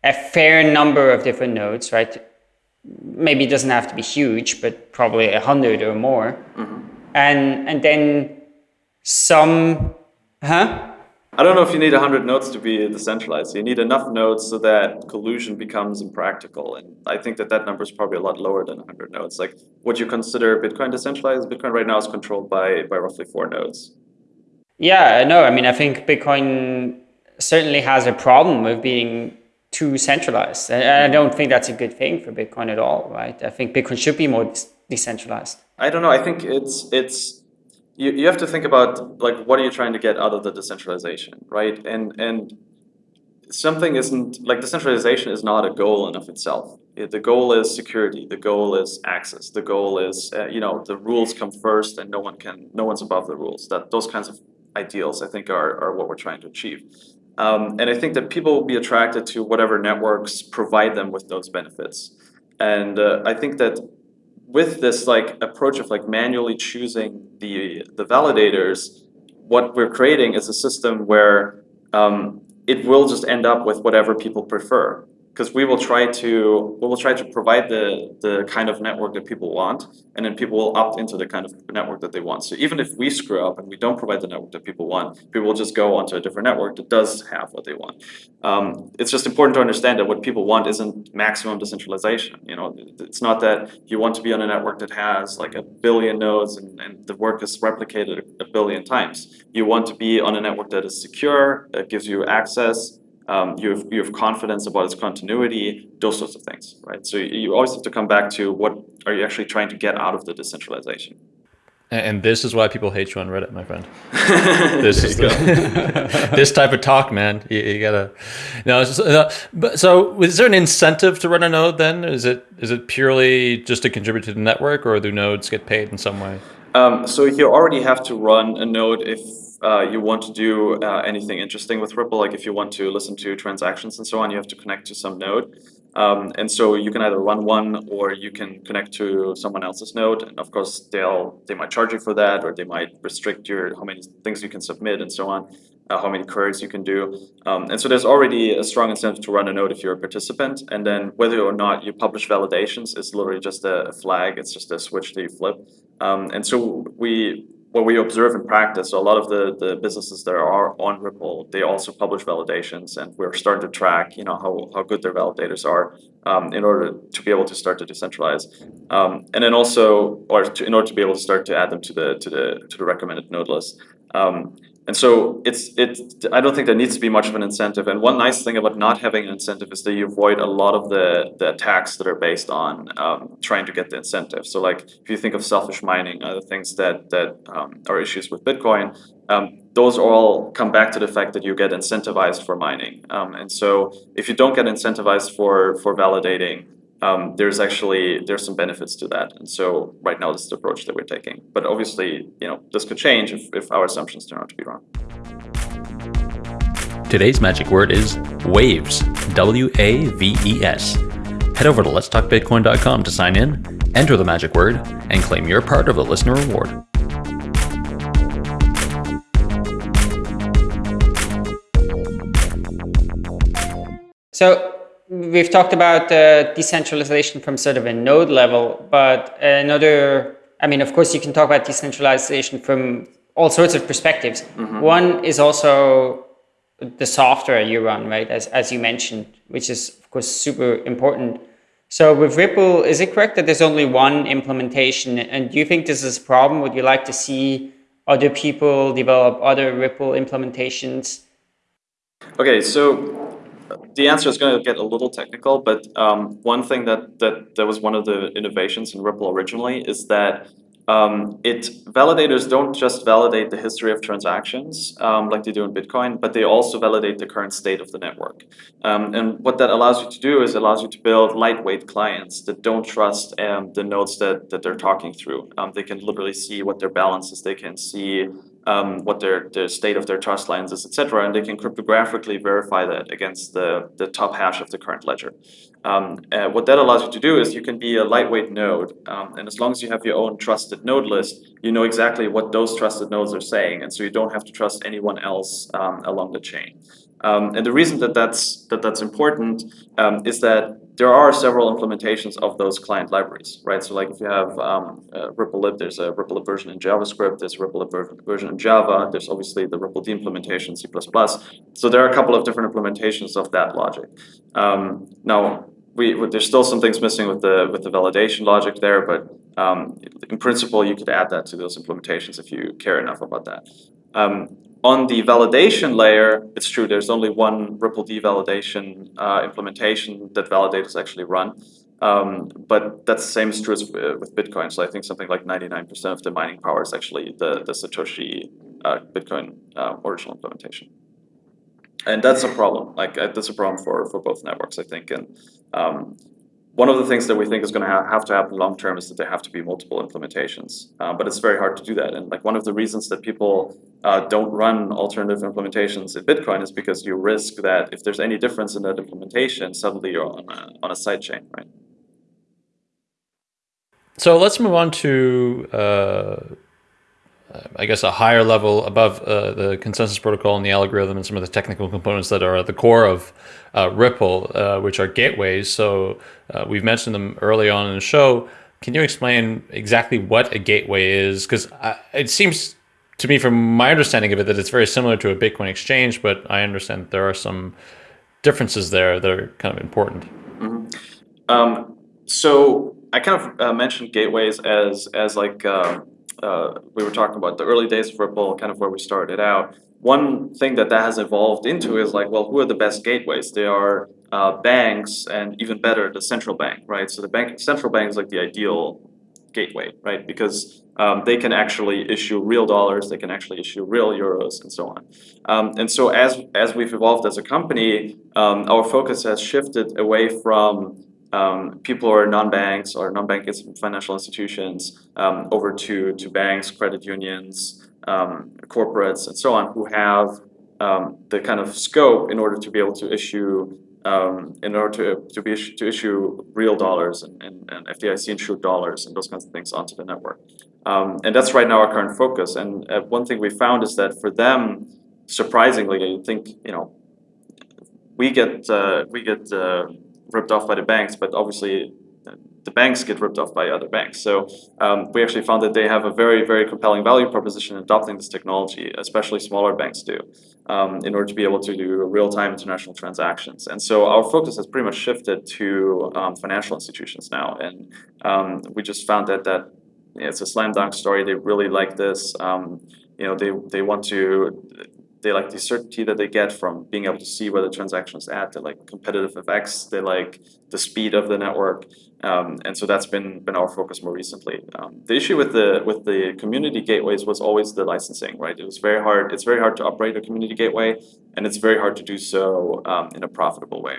Speaker 2: a fair number of different nodes, right? Maybe it doesn't have to be huge, but probably a hundred or more. Mm-hmm. And, and then some, huh?
Speaker 3: I don't know if you need a 100 nodes to be decentralized. You need enough nodes so that collusion becomes impractical. And I think that that number is probably a lot lower than 100 nodes. Like, would you consider Bitcoin decentralized? Bitcoin right now is controlled by, by roughly four nodes.
Speaker 2: Yeah, no, I mean, I think Bitcoin certainly has a problem with being too centralized. And I don't think that's a good thing for Bitcoin at all, right? I think Bitcoin should be more decentralized.
Speaker 3: I don't know. I think it's it's you, you have to think about like what are you trying to get out of the decentralization, right? And and something isn't like decentralization is not a goal in of itself. It, the goal is security. The goal is access. The goal is uh, you know the rules come first, and no one can no one's above the rules. That those kinds of ideals I think are are what we're trying to achieve. Um, and I think that people will be attracted to whatever networks provide them with those benefits. And uh, I think that with this like approach of like manually choosing the the validators, what we're creating is a system where um, it will just end up with whatever people prefer because we will try to we will try to provide the the kind of network that people want, and then people will opt into the kind of network that they want. So even if we screw up and we don't provide the network that people want, people will just go onto a different network that does have what they want. Um, it's just important to understand that what people want isn't maximum decentralization. You know, it's not that you want to be on a network that has like a billion nodes and, and the work is replicated a billion times. You want to be on a network that is secure, that gives you access, um, you, have, you have confidence about its continuity, those sorts of things, right? So you always have to come back to what are you actually trying to get out of the decentralization.
Speaker 1: And this is why people hate you on Reddit, my friend. this is the, this type of talk, man. You, you gotta. No, uh, but so is there an incentive to run a node? Then is it is it purely just to contribute to the network, or do nodes get paid in some way?
Speaker 3: Um, so you already have to run a node if uh, you want to do uh, anything interesting with Ripple, like if you want to listen to transactions and so on, you have to connect to some node. Um, and so you can either run one or you can connect to someone else's node. And of course, they'll they might charge you for that, or they might restrict your how many things you can submit and so on, uh, how many queries you can do. Um, and so there's already a strong incentive to run a node if you're a participant. And then whether or not you publish validations is literally just a flag. It's just a switch that you flip. Um, and so we what we observe in practice, so a lot of the, the businesses that are on Ripple, they also publish validations, and we're starting to track, you know, how, how good their validators are um, in order to be able to start to decentralize, um, and then also, or to, in order to be able to start to add them to the to the to the recommended node list. Um, and so it's it. I don't think there needs to be much of an incentive. And one nice thing about not having an incentive is that you avoid a lot of the the attacks that are based on um, trying to get the incentive. So like if you think of selfish mining, other things that that um, are issues with Bitcoin, um, those all come back to the fact that you get incentivized for mining. Um, and so if you don't get incentivized for for validating, um, there's actually there's some benefits to that. And so right now this is the approach that we're taking. But obviously, you know, this could change if, if our assumptions turn out to be wrong.
Speaker 1: Today's magic word is waves. W A V E S. Head over to letstalkbitcoin.com to sign in, enter the magic word, and claim your part of the listener reward.
Speaker 2: So we've talked about uh, decentralization from sort of a node level, but another, I mean, of course, you can talk about decentralization from all sorts of perspectives. Mm-hmm. One is also the software you run, right? As, as you mentioned, which is, of course, super important. So with Ripple, is it correct that there's only one implementation? And do you think this is a problem? Would you like to see other people develop other Ripple implementations?
Speaker 3: Okay, so the answer is going to get a little technical, but um, one thing that, that that was one of the innovations in Ripple originally is that um, it validators don't just validate the history of transactions um, like they do in Bitcoin, but they also validate the current state of the network. Um, and what that allows you to do is it allows you to build lightweight clients that don't trust um, the nodes that, that they're talking through. Um, they can literally see what their balance is. They can see um, what their, the state of their trust lines is, etc., and they can cryptographically verify that against the, the top hash of the current ledger. Um, uh, what that allows you to do is you can be a lightweight node, um, and as long as you have your own trusted node list, you know exactly what those trusted nodes are saying, and so you don't have to trust anyone else um, along the chain. Um, and the reason that that's that that's important um, is that there are several implementations of those client libraries, right? So like if you have um, uh, RippleLib, there's a RippleLib version in JavaScript, there's RippleLib version in Java, there's obviously the RippleD implementation C++. So there are a couple of different implementations of that logic. Um, now, we, there's still some things missing with the with the validation logic there, but um, in principle, you could add that to those implementations if you care enough about that. Um, on the validation layer, it's true, there's only one RippleD validation uh, implementation that validators actually run. Um, but that's the same is true as uh, with Bitcoin. So I think something like 99% of the mining power is actually the, the Satoshi uh, Bitcoin uh, original implementation. And that's a problem. Like uh, that's a problem for, for both networks, I think. And um, one of the things that we think is going to ha have to happen long term is that there have to be multiple implementations, uh, but it's very hard to do that. And like one of the reasons that people uh, don't run alternative implementations in Bitcoin is because you risk that if there's any difference in that implementation, suddenly you're on a, on a side chain, right?
Speaker 1: So let's move on to uh, I guess, a higher level above uh, the consensus protocol and the algorithm and some of the technical components that are at the core of uh, Ripple, uh, which are gateways. So uh, we've mentioned them early on in the show. Can you explain exactly what a gateway is? Because it seems to me, from my understanding of it, that it's very similar to a Bitcoin exchange, but I understand there are some differences there that are kind of important.
Speaker 3: Mm -hmm. um, so I kind of uh, mentioned gateways as as like um, uh, we were talking about the early days of Ripple, kind of where we started out. One thing that that has evolved into is like, well, who are the best gateways? They are uh, banks, and even better, the central bank, right? So the bank, central bank is like the ideal gateway, right? Because um, they can actually issue real dollars, they can actually issue real euros, and so on. Um, and so as as we've evolved as a company, um, our focus has shifted away from um, people are non-banks or non-bank financial institutions um, over to, to banks, credit unions, um, corporates, and so on, who have um, the kind of scope in order to be able to issue um, in order to, to, be to issue real dollars and, and, and FDIC insured dollars and those kinds of things onto the network. Um, and that's right now our current focus. And uh, one thing we found is that for them, surprisingly, I think, you know, we get, uh, we get uh, ripped off by the banks, but obviously the banks get ripped off by other banks. So um, we actually found that they have a very, very compelling value proposition in adopting this technology, especially smaller banks do, um, in order to be able to do real-time international transactions. And so our focus has pretty much shifted to um, financial institutions now. And um, we just found that that it's a slam dunk story. They really like this. Um, you know, they, they want to they like the certainty that they get from being able to see where the transaction is at. They like competitive effects. They like the speed of the network, um, and so that's been been our focus more recently. Um, the issue with the with the community gateways was always the licensing, right? It was very hard. It's very hard to operate a community gateway, and it's very hard to do so um, in a profitable way.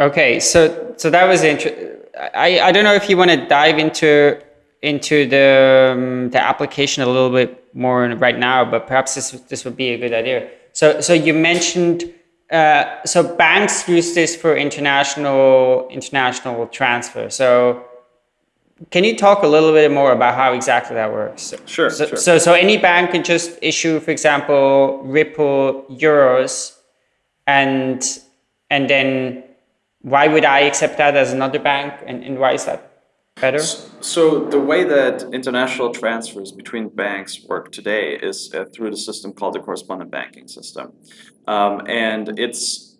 Speaker 2: Okay, so so that was interesting. I I don't know if you want to dive into into the um, the application a little bit more right now, but perhaps this this would be a good idea. So so you mentioned uh, so banks use this for international international transfer. So can you talk a little bit more about how exactly that works?
Speaker 3: Sure.
Speaker 2: So
Speaker 3: sure.
Speaker 2: so, so any bank can just issue, for example, Ripple euros, and and then why would I accept that as another bank, and, and why is that? Better?
Speaker 3: So the way that international transfers between banks work today is uh, through the system called the correspondent banking system. Um, and it's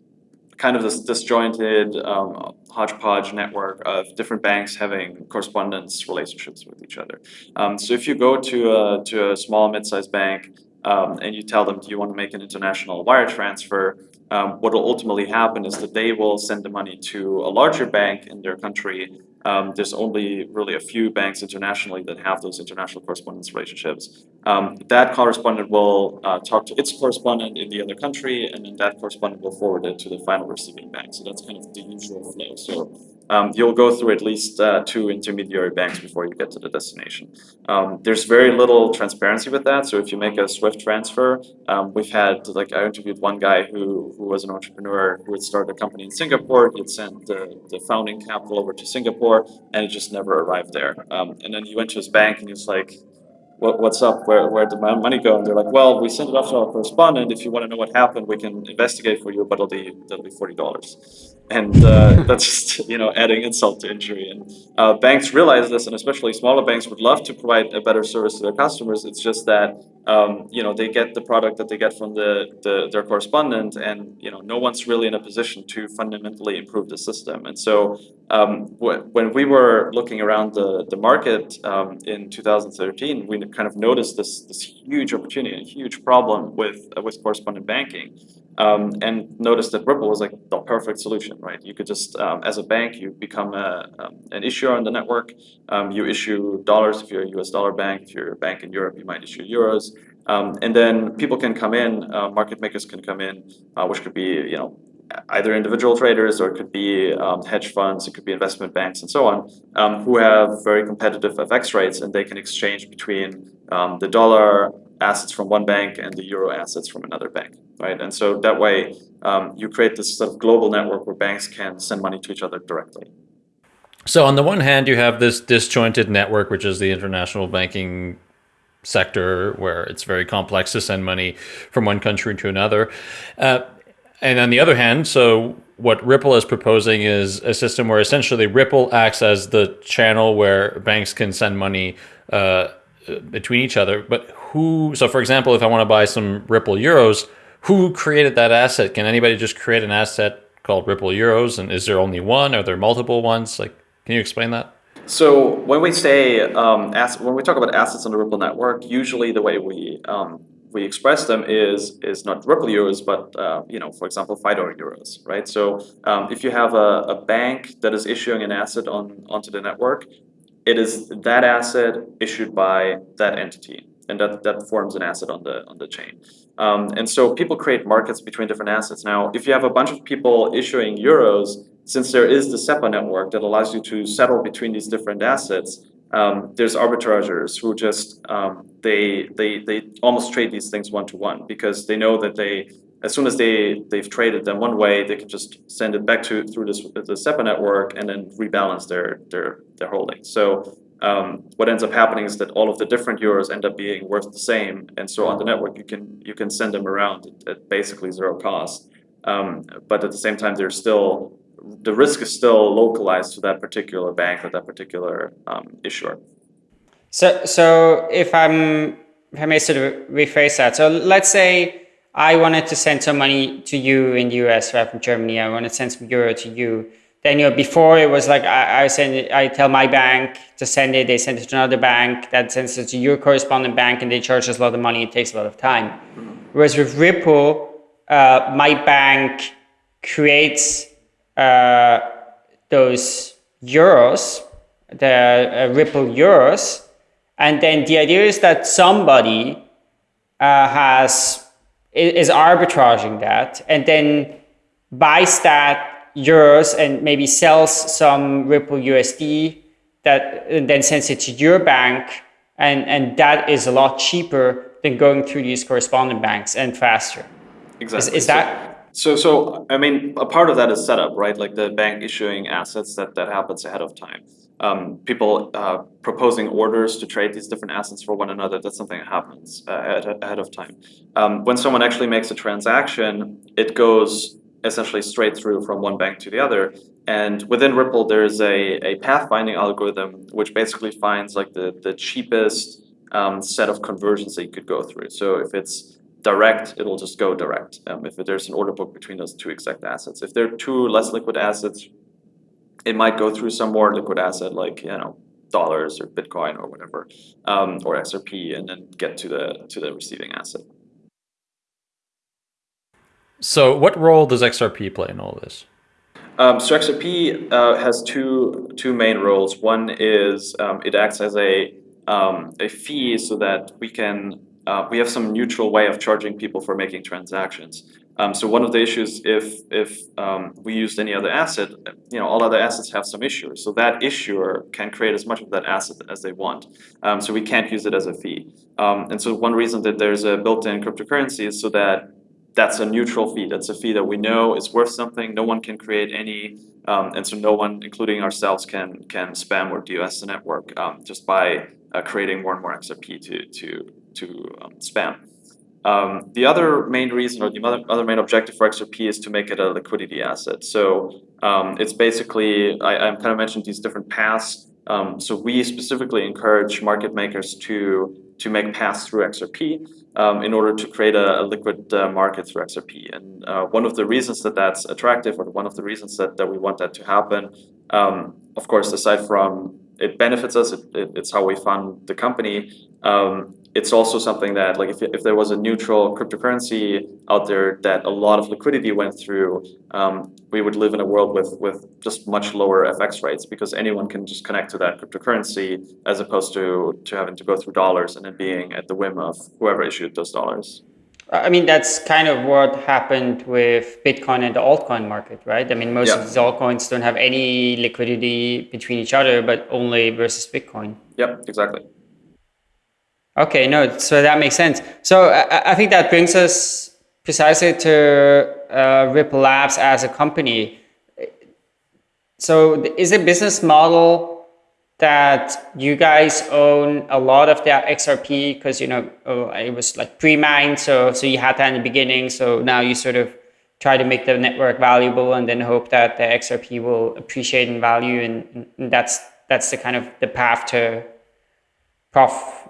Speaker 3: kind of this disjointed um, hodgepodge network of different banks having correspondence relationships with each other. Um, so if you go to a, to a small mid-sized bank um, and you tell them, do you want to make an international wire transfer, um, what will ultimately happen is that they will send the money to a larger bank in their country Um, there's only really a few banks internationally that have those international correspondence relationships. Um, that correspondent will uh, talk to its correspondent in the other country, and then that correspondent will forward it to the final receiving bank. So that's kind of the usual flow. So um, you'll go through at least uh, two intermediary banks before you get to the destination. Um, there's very little transparency with that. So if you make a SWIFT transfer, um, we've had like I interviewed one guy who who was an entrepreneur who had started a company in Singapore. He had sent the, the founding capital over to Singapore, and it just never arrived there. Um, and then he went to his bank and he was like, what, what's up, where, where did my money go? And they're like, well, we sent it off to our correspondent. If you want to know what happened, we can investigate for you, but it'll be, that'll be $40. And uh, that's just, you know, adding insult to injury. And uh, banks realize this, and especially smaller banks would love to provide a better service to their customers. It's just that, um, you know, they get the product that they get from the, the, their correspondent, and, you know, no one's really in a position to fundamentally improve the system. And so um, when we were looking around the, the market um, in 2013, we kind of noticed this, this huge opportunity, a huge problem with, uh, with correspondent banking. Um, and noticed that Ripple was like the perfect solution, right? You could just, um, as a bank, you become a, um, an issuer on the network. Um, you issue dollars if you're a US dollar bank. If you're a bank in Europe, you might issue euros. And then people can come in, uh, market makers can come in, uh, which could be, you know, either individual traders or it could be um, hedge funds, it could be investment banks and so on, um, who have very competitive FX rates and they can exchange between um, the dollar assets from one bank and the euro assets from another bank, right? And so that way um, you create this sort of global network where banks can send money to each other directly.
Speaker 1: So on the one hand, you have this disjointed network, which is the international banking sector where it's very complex to send money from one country to another. Uh, and on the other hand, so what Ripple is proposing is a system where essentially Ripple acts as the channel where banks can send money uh, between each other. But who, so for example, if I want to buy some Ripple Euros, who created that asset? Can anybody just create an asset called Ripple Euros? And is there only one? Are there multiple ones? Like, can you explain that?
Speaker 3: So when we say, um, when we talk about assets on the Ripple network, usually the way we um, we express them is is not Ripple euros, but uh, you know, for example, Fidor euros, right? So um, if you have a, a bank that is issuing an asset on onto the network, it is that asset issued by that entity, and that that forms an asset on the on the chain. Um, and so people create markets between different assets. Now, if you have a bunch of people issuing euros, since there is the SEPA network that allows you to settle between these different assets, um, there's arbitrageurs who just um, they they they almost trade these things one to one because they know that they as soon as they they've traded them one way they can just send it back to through this the SEPA network and then rebalance their their their holdings. So um, what ends up happening is that all of the different euros end up being worth the same, and so on the network you can you can send them around at, at basically zero cost. Um, but at the same time, they're still the risk is still localized to that particular bank or that particular um, issuer.
Speaker 2: So, so if I'm, if I may sort of rephrase that. So let's say I wanted to send some money to you in the US, right from Germany. I want to send some euro to you. Then you know, before it was like I, I send it, I tell my bank to send it. They send it to another bank that sends it to your correspondent bank, and they charge us a lot of money. It takes a lot of time. Whereas with Ripple, uh, my bank creates uh, those euros, the uh, Ripple euros, and then the idea is that somebody uh, has is arbitraging that, and then buys that euros and maybe sells some Ripple USD that and then sends it to your bank, and and that is a lot cheaper than going through these correspondent banks and faster.
Speaker 3: Exactly.
Speaker 2: Is, is that
Speaker 3: so, so I mean, a part of that is setup, right? Like the bank issuing assets that that happens ahead of time. Um, people uh, proposing orders to trade these different assets for one another. That's something that happens uh, ahead of time. Um, when someone actually makes a transaction, it goes essentially straight through from one bank to the other. And within Ripple, there's a, a pathfinding algorithm which basically finds like the the cheapest um, set of conversions that you could go through. So if it's direct, it'll just go direct um, if there's an order book between those two exact assets. If there are two less liquid assets, it might go through some more liquid asset like, you know, dollars or Bitcoin or whatever, um, or XRP, and then get to the to the receiving asset.
Speaker 1: So what role does XRP play in all this?
Speaker 3: Um, so XRP uh, has two two main roles. One is um, it acts as a um, a fee so that we can uh, we have some neutral way of charging people for making transactions. Um, so one of the issues, if if um, we used any other asset, you know, all other assets have some issuers. So that issuer can create as much of that asset as they want. Um, so we can't use it as a fee. Um, and so one reason that there's a built-in cryptocurrency is so that that's a neutral fee. That's a fee that we know is worth something. No one can create any, um, and so no one, including ourselves, can can spam or DOS the network um, just by uh, creating more and more XRP to to to um, spam. Um, the other main reason, or the other, main objective for XRP, is to make it a liquidity asset. So um, it's basically, I, I kind of mentioned these different paths. Um, so we specifically encourage market makers to to make paths through XRP um, in order to create a, a liquid uh, market through XRP. And uh, one of the reasons that that's attractive, or one of the reasons that, that we want that to happen, um, of course, aside from it benefits us, it, it, it's how we fund the company, um, it's also something that like if, if there was a neutral cryptocurrency out there that a lot of liquidity went through, um, we would live in a world with with just much lower FX rates because anyone can just connect to that cryptocurrency as opposed to to having to go through dollars and it being at the whim of whoever issued those dollars.
Speaker 2: I mean, that's kind of what happened with Bitcoin and the altcoin market, right? I mean, most yeah. of these altcoins don't have any liquidity between each other, but only versus Bitcoin.
Speaker 3: Yep, exactly.
Speaker 2: Okay, no, so that makes sense. So I, I think that brings us precisely to uh, Ripple Labs as a company. So is the business model that you guys own a lot of that XRP because you know oh, it was like pre-mined, so so you had that in the beginning. So now you sort of try to make the network valuable and then hope that the XRP will appreciate in value, and, and that's that's the kind of the path to prof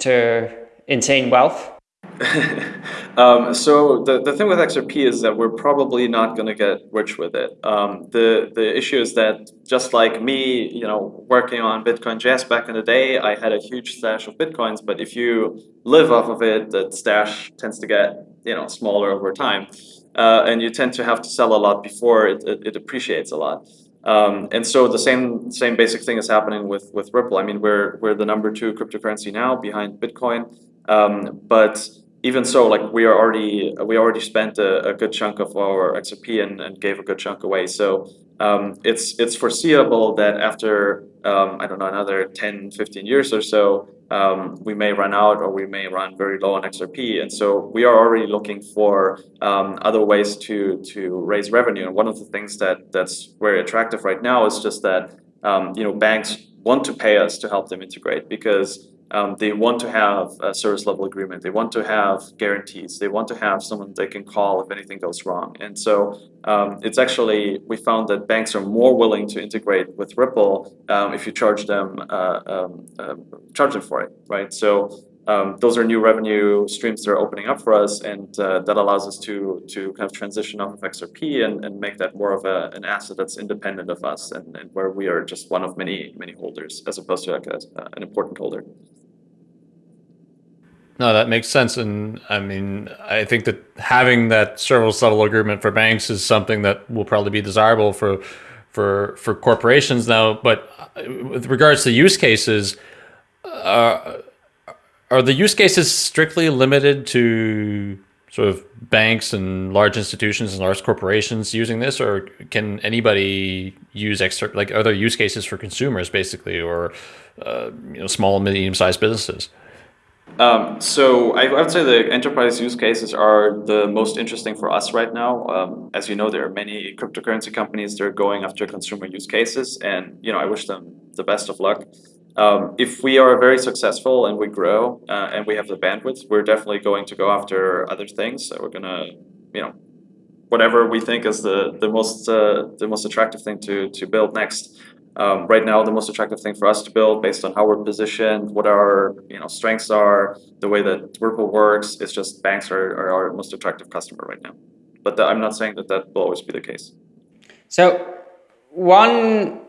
Speaker 2: to insane wealth?
Speaker 3: um, so the, the thing with XRP is that we're probably not going to get rich with it. Um, the the issue is that just like me, you know, working on Bitcoin JS back in the day, I had a huge stash of Bitcoins. But if you live off of it, that stash tends to get you know smaller over time, uh, and you tend to have to sell a lot before it, it, it appreciates a lot. Um, and so the same same basic thing is happening with with Ripple. I mean, we're we're the number two cryptocurrency now behind Bitcoin, um, but even so, like we are already we already spent a, a good chunk of our XRP and, and gave a good chunk away. So um, it's it's foreseeable that after um, I don't know another 10, 15 years or so, um, we may run out or we may run very low on XRP. And so we are already looking for um, other ways to to raise revenue. And one of the things that that's very attractive right now is just that um, you know banks want to pay us to help them integrate because um, they want to have a service level agreement. They want to have guarantees. They want to have someone they can call if anything goes wrong. And so um, it's actually, we found that banks are more willing to integrate with Ripple um, if you charge them, uh, um, uh, charge them for it, right? So um, those are new revenue streams that are opening up for us, and uh, that allows us to to kind of transition off of XRP and, and make that more of a, an asset that's independent of us, and, and where we are just one of many many holders, as opposed to like a, an important holder.
Speaker 1: No, that makes sense. And I mean, I think that having that service level agreement for banks is something that will probably be desirable for for for corporations now. But with regards to use cases, uh, are the use cases strictly limited to sort of banks and large institutions and large corporations using this, or can anybody use extra like other use cases for consumers, basically, or uh, you know, small and medium sized businesses?
Speaker 3: Um, so I, I, would say the enterprise use cases are the most interesting for us right now. Um, as you know, there are many cryptocurrency companies that are going after consumer use cases, and you know I wish them the best of luck. Um, if we are very successful and we grow uh, and we have the bandwidth, we're definitely going to go after other things. So we're gonna, you know, whatever we think is the the most uh, the most attractive thing to to build next. Um, right now, the most attractive thing for us to build, based on how we're positioned, what our you know strengths are, the way that Ripple works, is just banks are, are our most attractive customer right now. But the, I'm not saying that that will always be the case.
Speaker 2: So one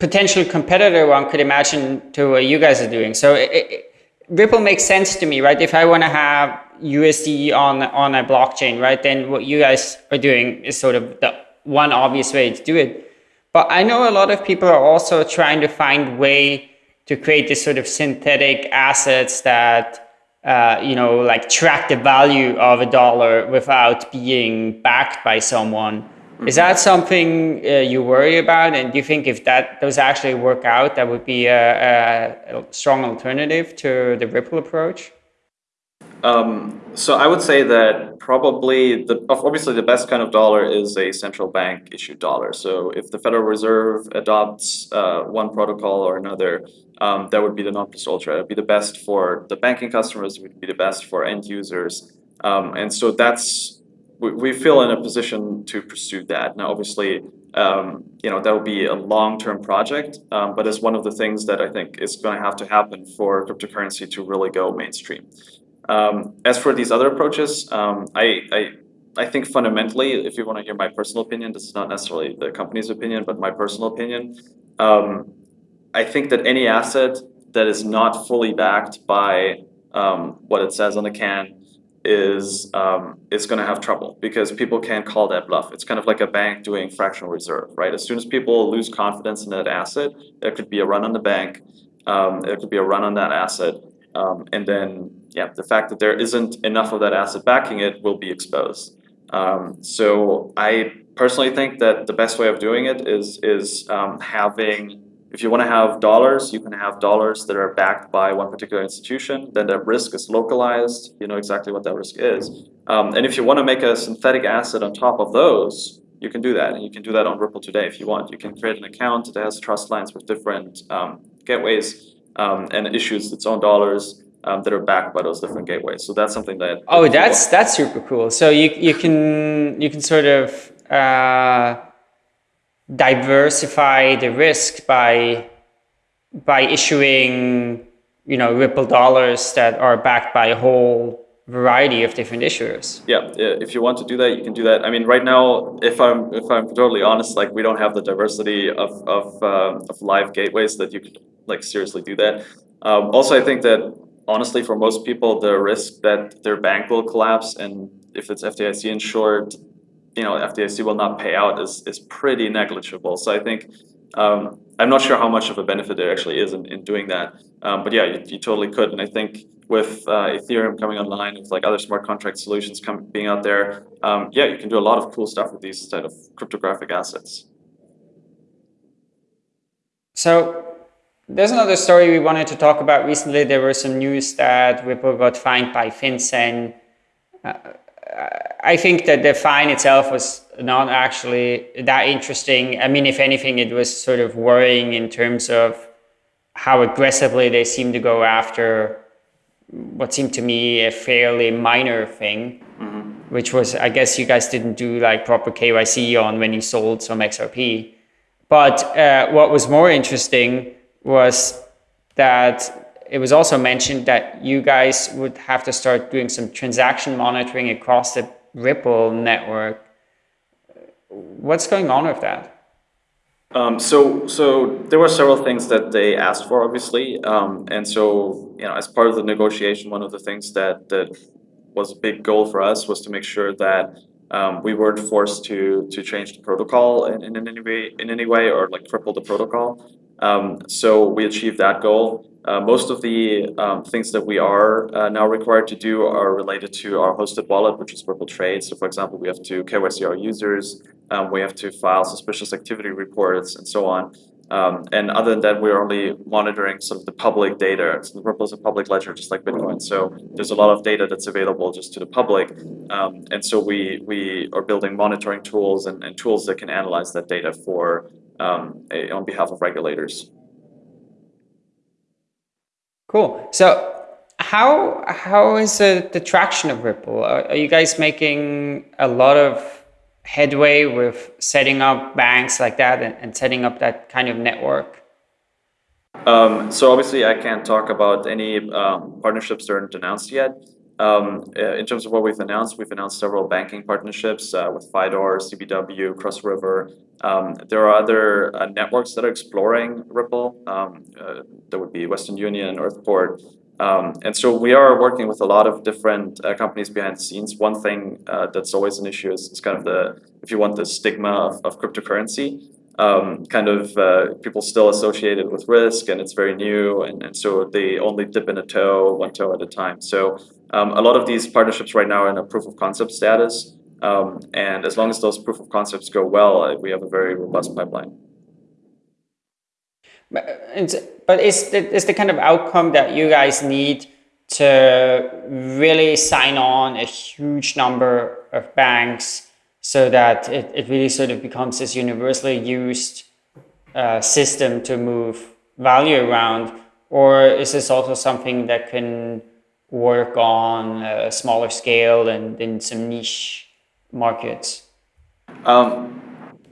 Speaker 2: potential competitor one could imagine to what you guys are doing. So it, it, Ripple makes sense to me, right? If I want to have USD on on a blockchain, right, then what you guys are doing is sort of the one obvious way to do it. But I know a lot of people are also trying to find way to create this sort of synthetic assets that uh, you know like track the value of a dollar without being backed by someone. Is that something uh, you worry about? And do you think if that those actually work out, that would be a, a strong alternative to the Ripple approach?
Speaker 3: Um, so I would say that probably the obviously the best kind of dollar is a central bank issued dollar. So if the Federal Reserve adopts uh, one protocol or another, um, that would be the non plus ultra. It would be the best for the banking customers. It would be the best for end users. Um, and so that's we, we feel in a position to pursue that. Now, obviously, um, you know that will be a long-term project, um, but it's one of the things that I think is going to have to happen for cryptocurrency to really go mainstream. Um, as for these other approaches, um, I, I, I think fundamentally, if you want to hear my personal opinion, this is not necessarily the company's opinion, but my personal opinion. Um, I think that any asset that is not fully backed by um, what it says on the can is um, is going to have trouble because people can't call that bluff. It's kind of like a bank doing fractional reserve, right? As soon as people lose confidence in that asset, there could be a run on the bank. Um, there could be a run on that asset, um, and then, yeah, the fact that there isn't enough of that asset backing it will be exposed. Um, so I personally think that the best way of doing it is is um, having, if you want to have dollars, you can have dollars that are backed by one particular institution. Then that risk is localized. You know exactly what that risk is. Um, and if you want to make a synthetic asset on top of those, you can do that. And you can do that on Ripple today if you want. You can create an account that has trust lines with different um, gateways um, and issues its own dollars um, that are backed by those different gateways. So that's something that.
Speaker 2: Oh, that's that's super cool. So you you can you can sort of uh, diversify the risk by by issuing you know Ripple dollars that are backed by a whole variety of different issuers.
Speaker 3: Yeah, if you want to do that, you can do that. I mean, right now, if I'm if I'm totally honest, like we don't have the diversity of of, uh, of live gateways that you could like seriously do that. Um, also, I think that honestly, for most people, the risk that their bank will collapse and if it's FDIC insured, you know, FDIC will not pay out is is pretty negligible. So I think um, I'm not sure how much of a benefit there actually is in, in doing that. Um, but yeah, you, you, totally could. And I think with uh, Ethereum coming online, with like other smart contract solutions coming being out there, um, yeah, you can do a lot of cool stuff with these type of cryptographic assets.
Speaker 2: So there's another story we wanted to talk about recently. There was some news that Ripple got fined by FinCEN. Uh, I think that the fine itself was not actually that interesting. I mean, if anything, it was sort of worrying in terms of how aggressively they seem to go after what seemed to me a fairly minor thing, mm-hmm. which was, I guess you guys didn't do like proper KYC on when you sold some XRP. But uh, what was more interesting was that it was also mentioned that you guys would have to start doing some transaction monitoring across the Ripple network. What's going on with that?
Speaker 3: Um, so, so there were several things that they asked for, obviously, um, and so you know, as part of the negotiation, one of the things that that was a big goal for us was to make sure that um, we weren't forced to to change the protocol in, in, any way in any way or like cripple the protocol. Um, so we achieved that goal. Uh, most of the um, things that we are uh, now required to do are related to our hosted wallet, which is Ripple Trade. So for example, we have to KYC our users, um, we have to file suspicious activity reports and so on. Um, and other than that, we're only monitoring sort of the public data. So Ripple is a public ledger, just like Bitcoin. So there's a lot of data that's available just to the public. Um, and so we, we are building monitoring tools and, and tools that can analyze that data for um, a, on behalf of regulators.
Speaker 2: Cool. So how how is the, the traction of Ripple? Are, are you guys making a lot of headway with setting up banks like that and, and setting up that kind of network?
Speaker 3: Um, so obviously, I can't talk about any um, partnerships that aren't announced yet. Um, uh, in terms of what we've announced, we've announced several banking partnerships uh, with Fidor, CBW, Cross River. Um, there are other uh, networks that are exploring Ripple. Um, uh, there would be Western Union, Earthport. Um, and so we are working with a lot of different uh, companies behind the scenes. One thing uh, that's always an issue is, is, kind of the, if you want, the stigma of, of cryptocurrency. Um, kind of uh, people still associate it with risk and it's very new and, and so they only dip in a toe, one toe at a time. So um, a lot of these partnerships right now are in a proof of concept status. Um, and as long as those proof of concepts go well, uh, we have a very robust pipeline.
Speaker 2: But is the, is the kind of outcome that you guys need to really sign on a huge number of banks so that it, it really sort of becomes this universally used uh, system to move value around? Or is this also something that can work on a smaller scale and in some niche markets?
Speaker 3: Um,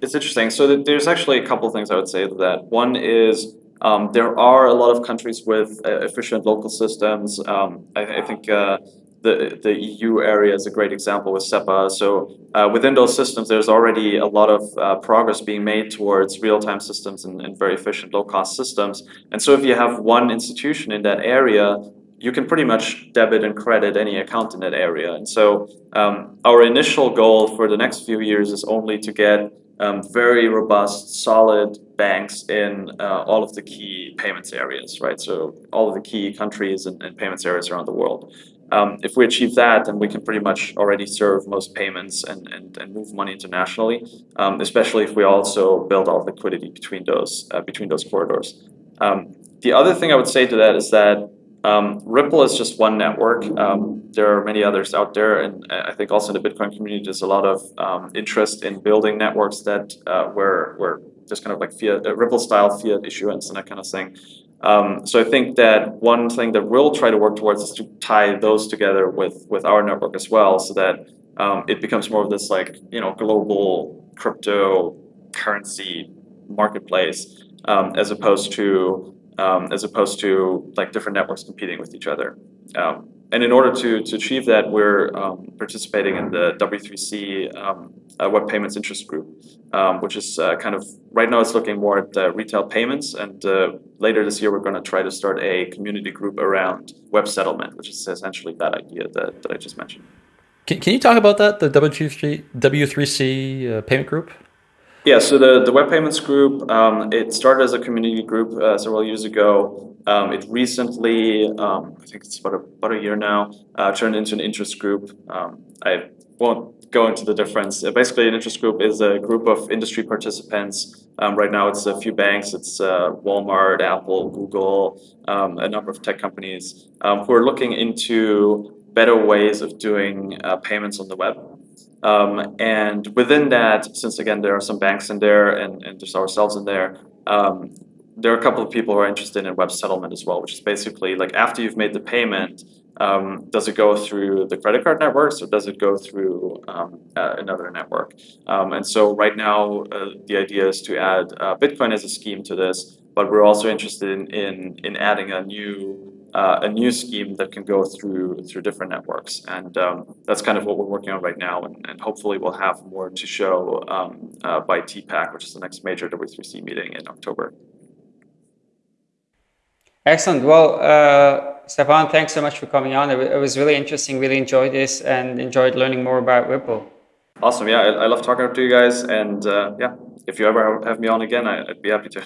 Speaker 3: it's interesting. So there's actually a couple of things I would say to that. One is um, there are a lot of countries with uh, efficient local systems. Um, I, I, think uh, the the EU area is a great example with SEPA. So uh, within those systems, there's already a lot of uh, progress being made towards real-time systems and, and very efficient low-cost systems. And so if you have one institution in that area you can pretty much debit and credit any account in that area. And so um, our initial goal for the next few years is only to get um, very robust, solid banks in uh, all of the key payments areas, right? So all of the key countries and, and payments areas around the world. Um, if we achieve that, then we can pretty much already serve most payments and, and, and move money internationally, um, especially if we also build out liquidity between those, uh, between those corridors. Um, the other thing I would say to that is that um, Ripple is just one network. Um, there are many others out there, and I think also in the Bitcoin community, there's a lot of um, interest in building networks that uh, where where just kind of like fiat uh, Ripple style fiat issuance and that kind of thing. Um, so I think that one thing that we'll try to work towards is to tie those together with with our network as well, so that um, it becomes more of this like you know global cryptocurrency marketplace um, as opposed to um, as opposed to like different networks competing with each other. Um, and in order to, to achieve that, we're um, participating in the W3C um, uh, Web Payments Interest Group, um, which is uh, kind of right now it's looking more at uh, retail payments. And uh, later this year, we're going to try to start a community group around web settlement, which is essentially that idea that, that I just mentioned.
Speaker 1: Can, can you talk about that, the W3C, W3C uh, payment group?
Speaker 3: Yeah, so the, the Web Payments Group, um, it started as a community group uh, several years ago. Um, it recently, um, I think it's about a, about a year now, uh, turned into an interest group. Um, I won't go into the difference. Uh, basically, an interest group is a group of industry participants. Um, right now, it's a few banks. It's uh, Walmart, Apple, Google, um, a number of tech companies who are looking into better ways of doing uh, payments on the web. Um, and within that, since again there are some banks in there and, and there's ourselves in there, um, there are a couple of people who are interested in web settlement as well, which is basically like after you've made the payment, um, does it go through the credit card networks or does it go through um, uh, another network? Um, and so right now, uh, the idea is to add uh, Bitcoin as a scheme to this, but we're also interested in, in, in adding a new uh, a new scheme that can go through through different networks, and um, that's kind of what we're working on right now, and, and hopefully we'll have more to show um, uh, by TPAC, which is the next major W3C meeting in October.
Speaker 2: Excellent. Well, uh, Stefan, thanks so much for coming on. It, was really interesting. Really enjoyed this and enjoyed learning more about Ripple.
Speaker 3: Awesome. Yeah, I, I love talking to you guys, and uh, yeah, if you ever have me on again, I, I'd be happy to.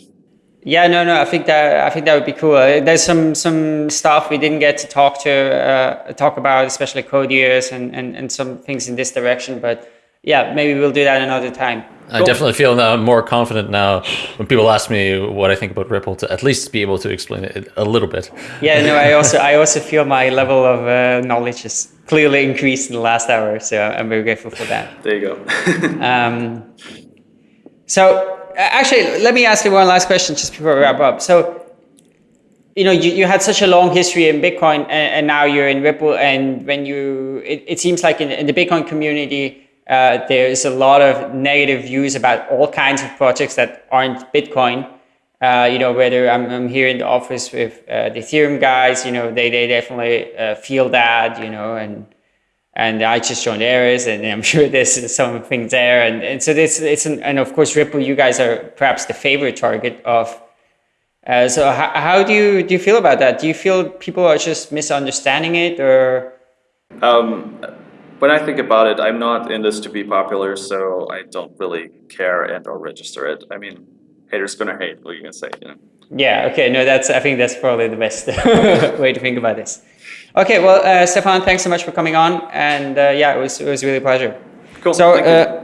Speaker 2: Yeah, no, no. I think that I think that would be cool. Uh, there's some some stuff we didn't get to talk to uh, talk about, especially Codius and, and and some things in this direction. But yeah, maybe we'll do that another time.
Speaker 1: I cool. definitely feel now more confident now when people ask me what I think about Ripple to at least be able to explain it a little bit.
Speaker 2: Yeah, no, I also I also feel my level of uh, knowledge has clearly increased in the last hour, so I'm very grateful for that.
Speaker 3: There you go.
Speaker 2: um, so actually, let me ask you one last question just before we wrap up. So, you know, you, you had such a long history in Bitcoin and, and now you're in Ripple. And when you, it, it seems like in, in the Bitcoin community, uh, there's a lot of negative views about all kinds of projects that aren't Bitcoin. Uh, you know, whether I'm, I'm, here in the office with uh, the Ethereum guys, you know, they, they definitely uh, feel that, you know, and and I just joined Eris, and I'm sure there's some things there. And, and so this, it's an, and of course Ripple, you guys are perhaps the favorite target of Uh, so how, how do you do you feel about that? Do you feel people are just misunderstanding it, or?
Speaker 3: Um, when I think about it, I'm not in this to be popular, so I don't really care and or register it. I mean, haters gonna hate. What are you gonna say? You know?
Speaker 2: Yeah. Okay. No, that's. I think that's probably the best way to think about this. Okay. Well, uh, Stefan, thanks so much for coming on, and uh, yeah, it was it was really a pleasure.
Speaker 3: Cool.
Speaker 2: So. Uh,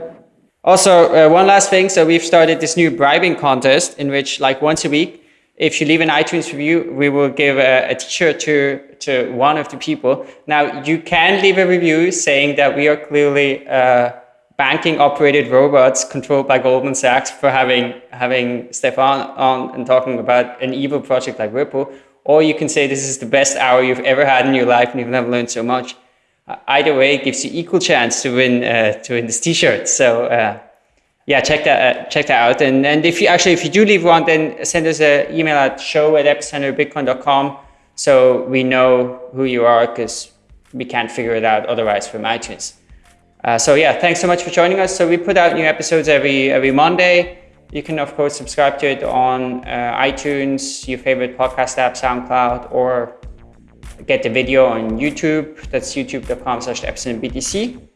Speaker 2: also, uh, one last thing. So we've started this new bribing contest in which, like, once a week, if you leave an iTunes review, we will give a a t-shirt to to one of the people. Now, you can leave a review saying that we are clearly uh, banking operated robots controlled by Goldman Sachs for having having Stefan on and talking about an evil project like Ripple. Or you can say this is the best hour you've ever had in your life and you've never learned so much. Uh, either way, it gives you equal chance to win uh, to win this T-shirt. So uh, yeah, check that uh, check that out. And and if you actually if you do leave one, then send us an email at show at epicenterbitcoin.com so we know who you are because we can't figure it out otherwise from iTunes. Uh, so yeah, thanks so much for joining us. So we put out new episodes every every Monday. You can of course subscribe to it on uh, iTunes, your favorite podcast app, SoundCloud, or get the video on YouTube. That's youtube.com slash BTC.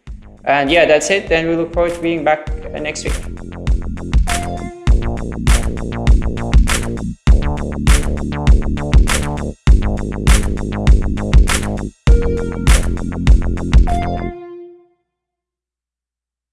Speaker 2: And yeah, that's it. Then we look forward to being back next week.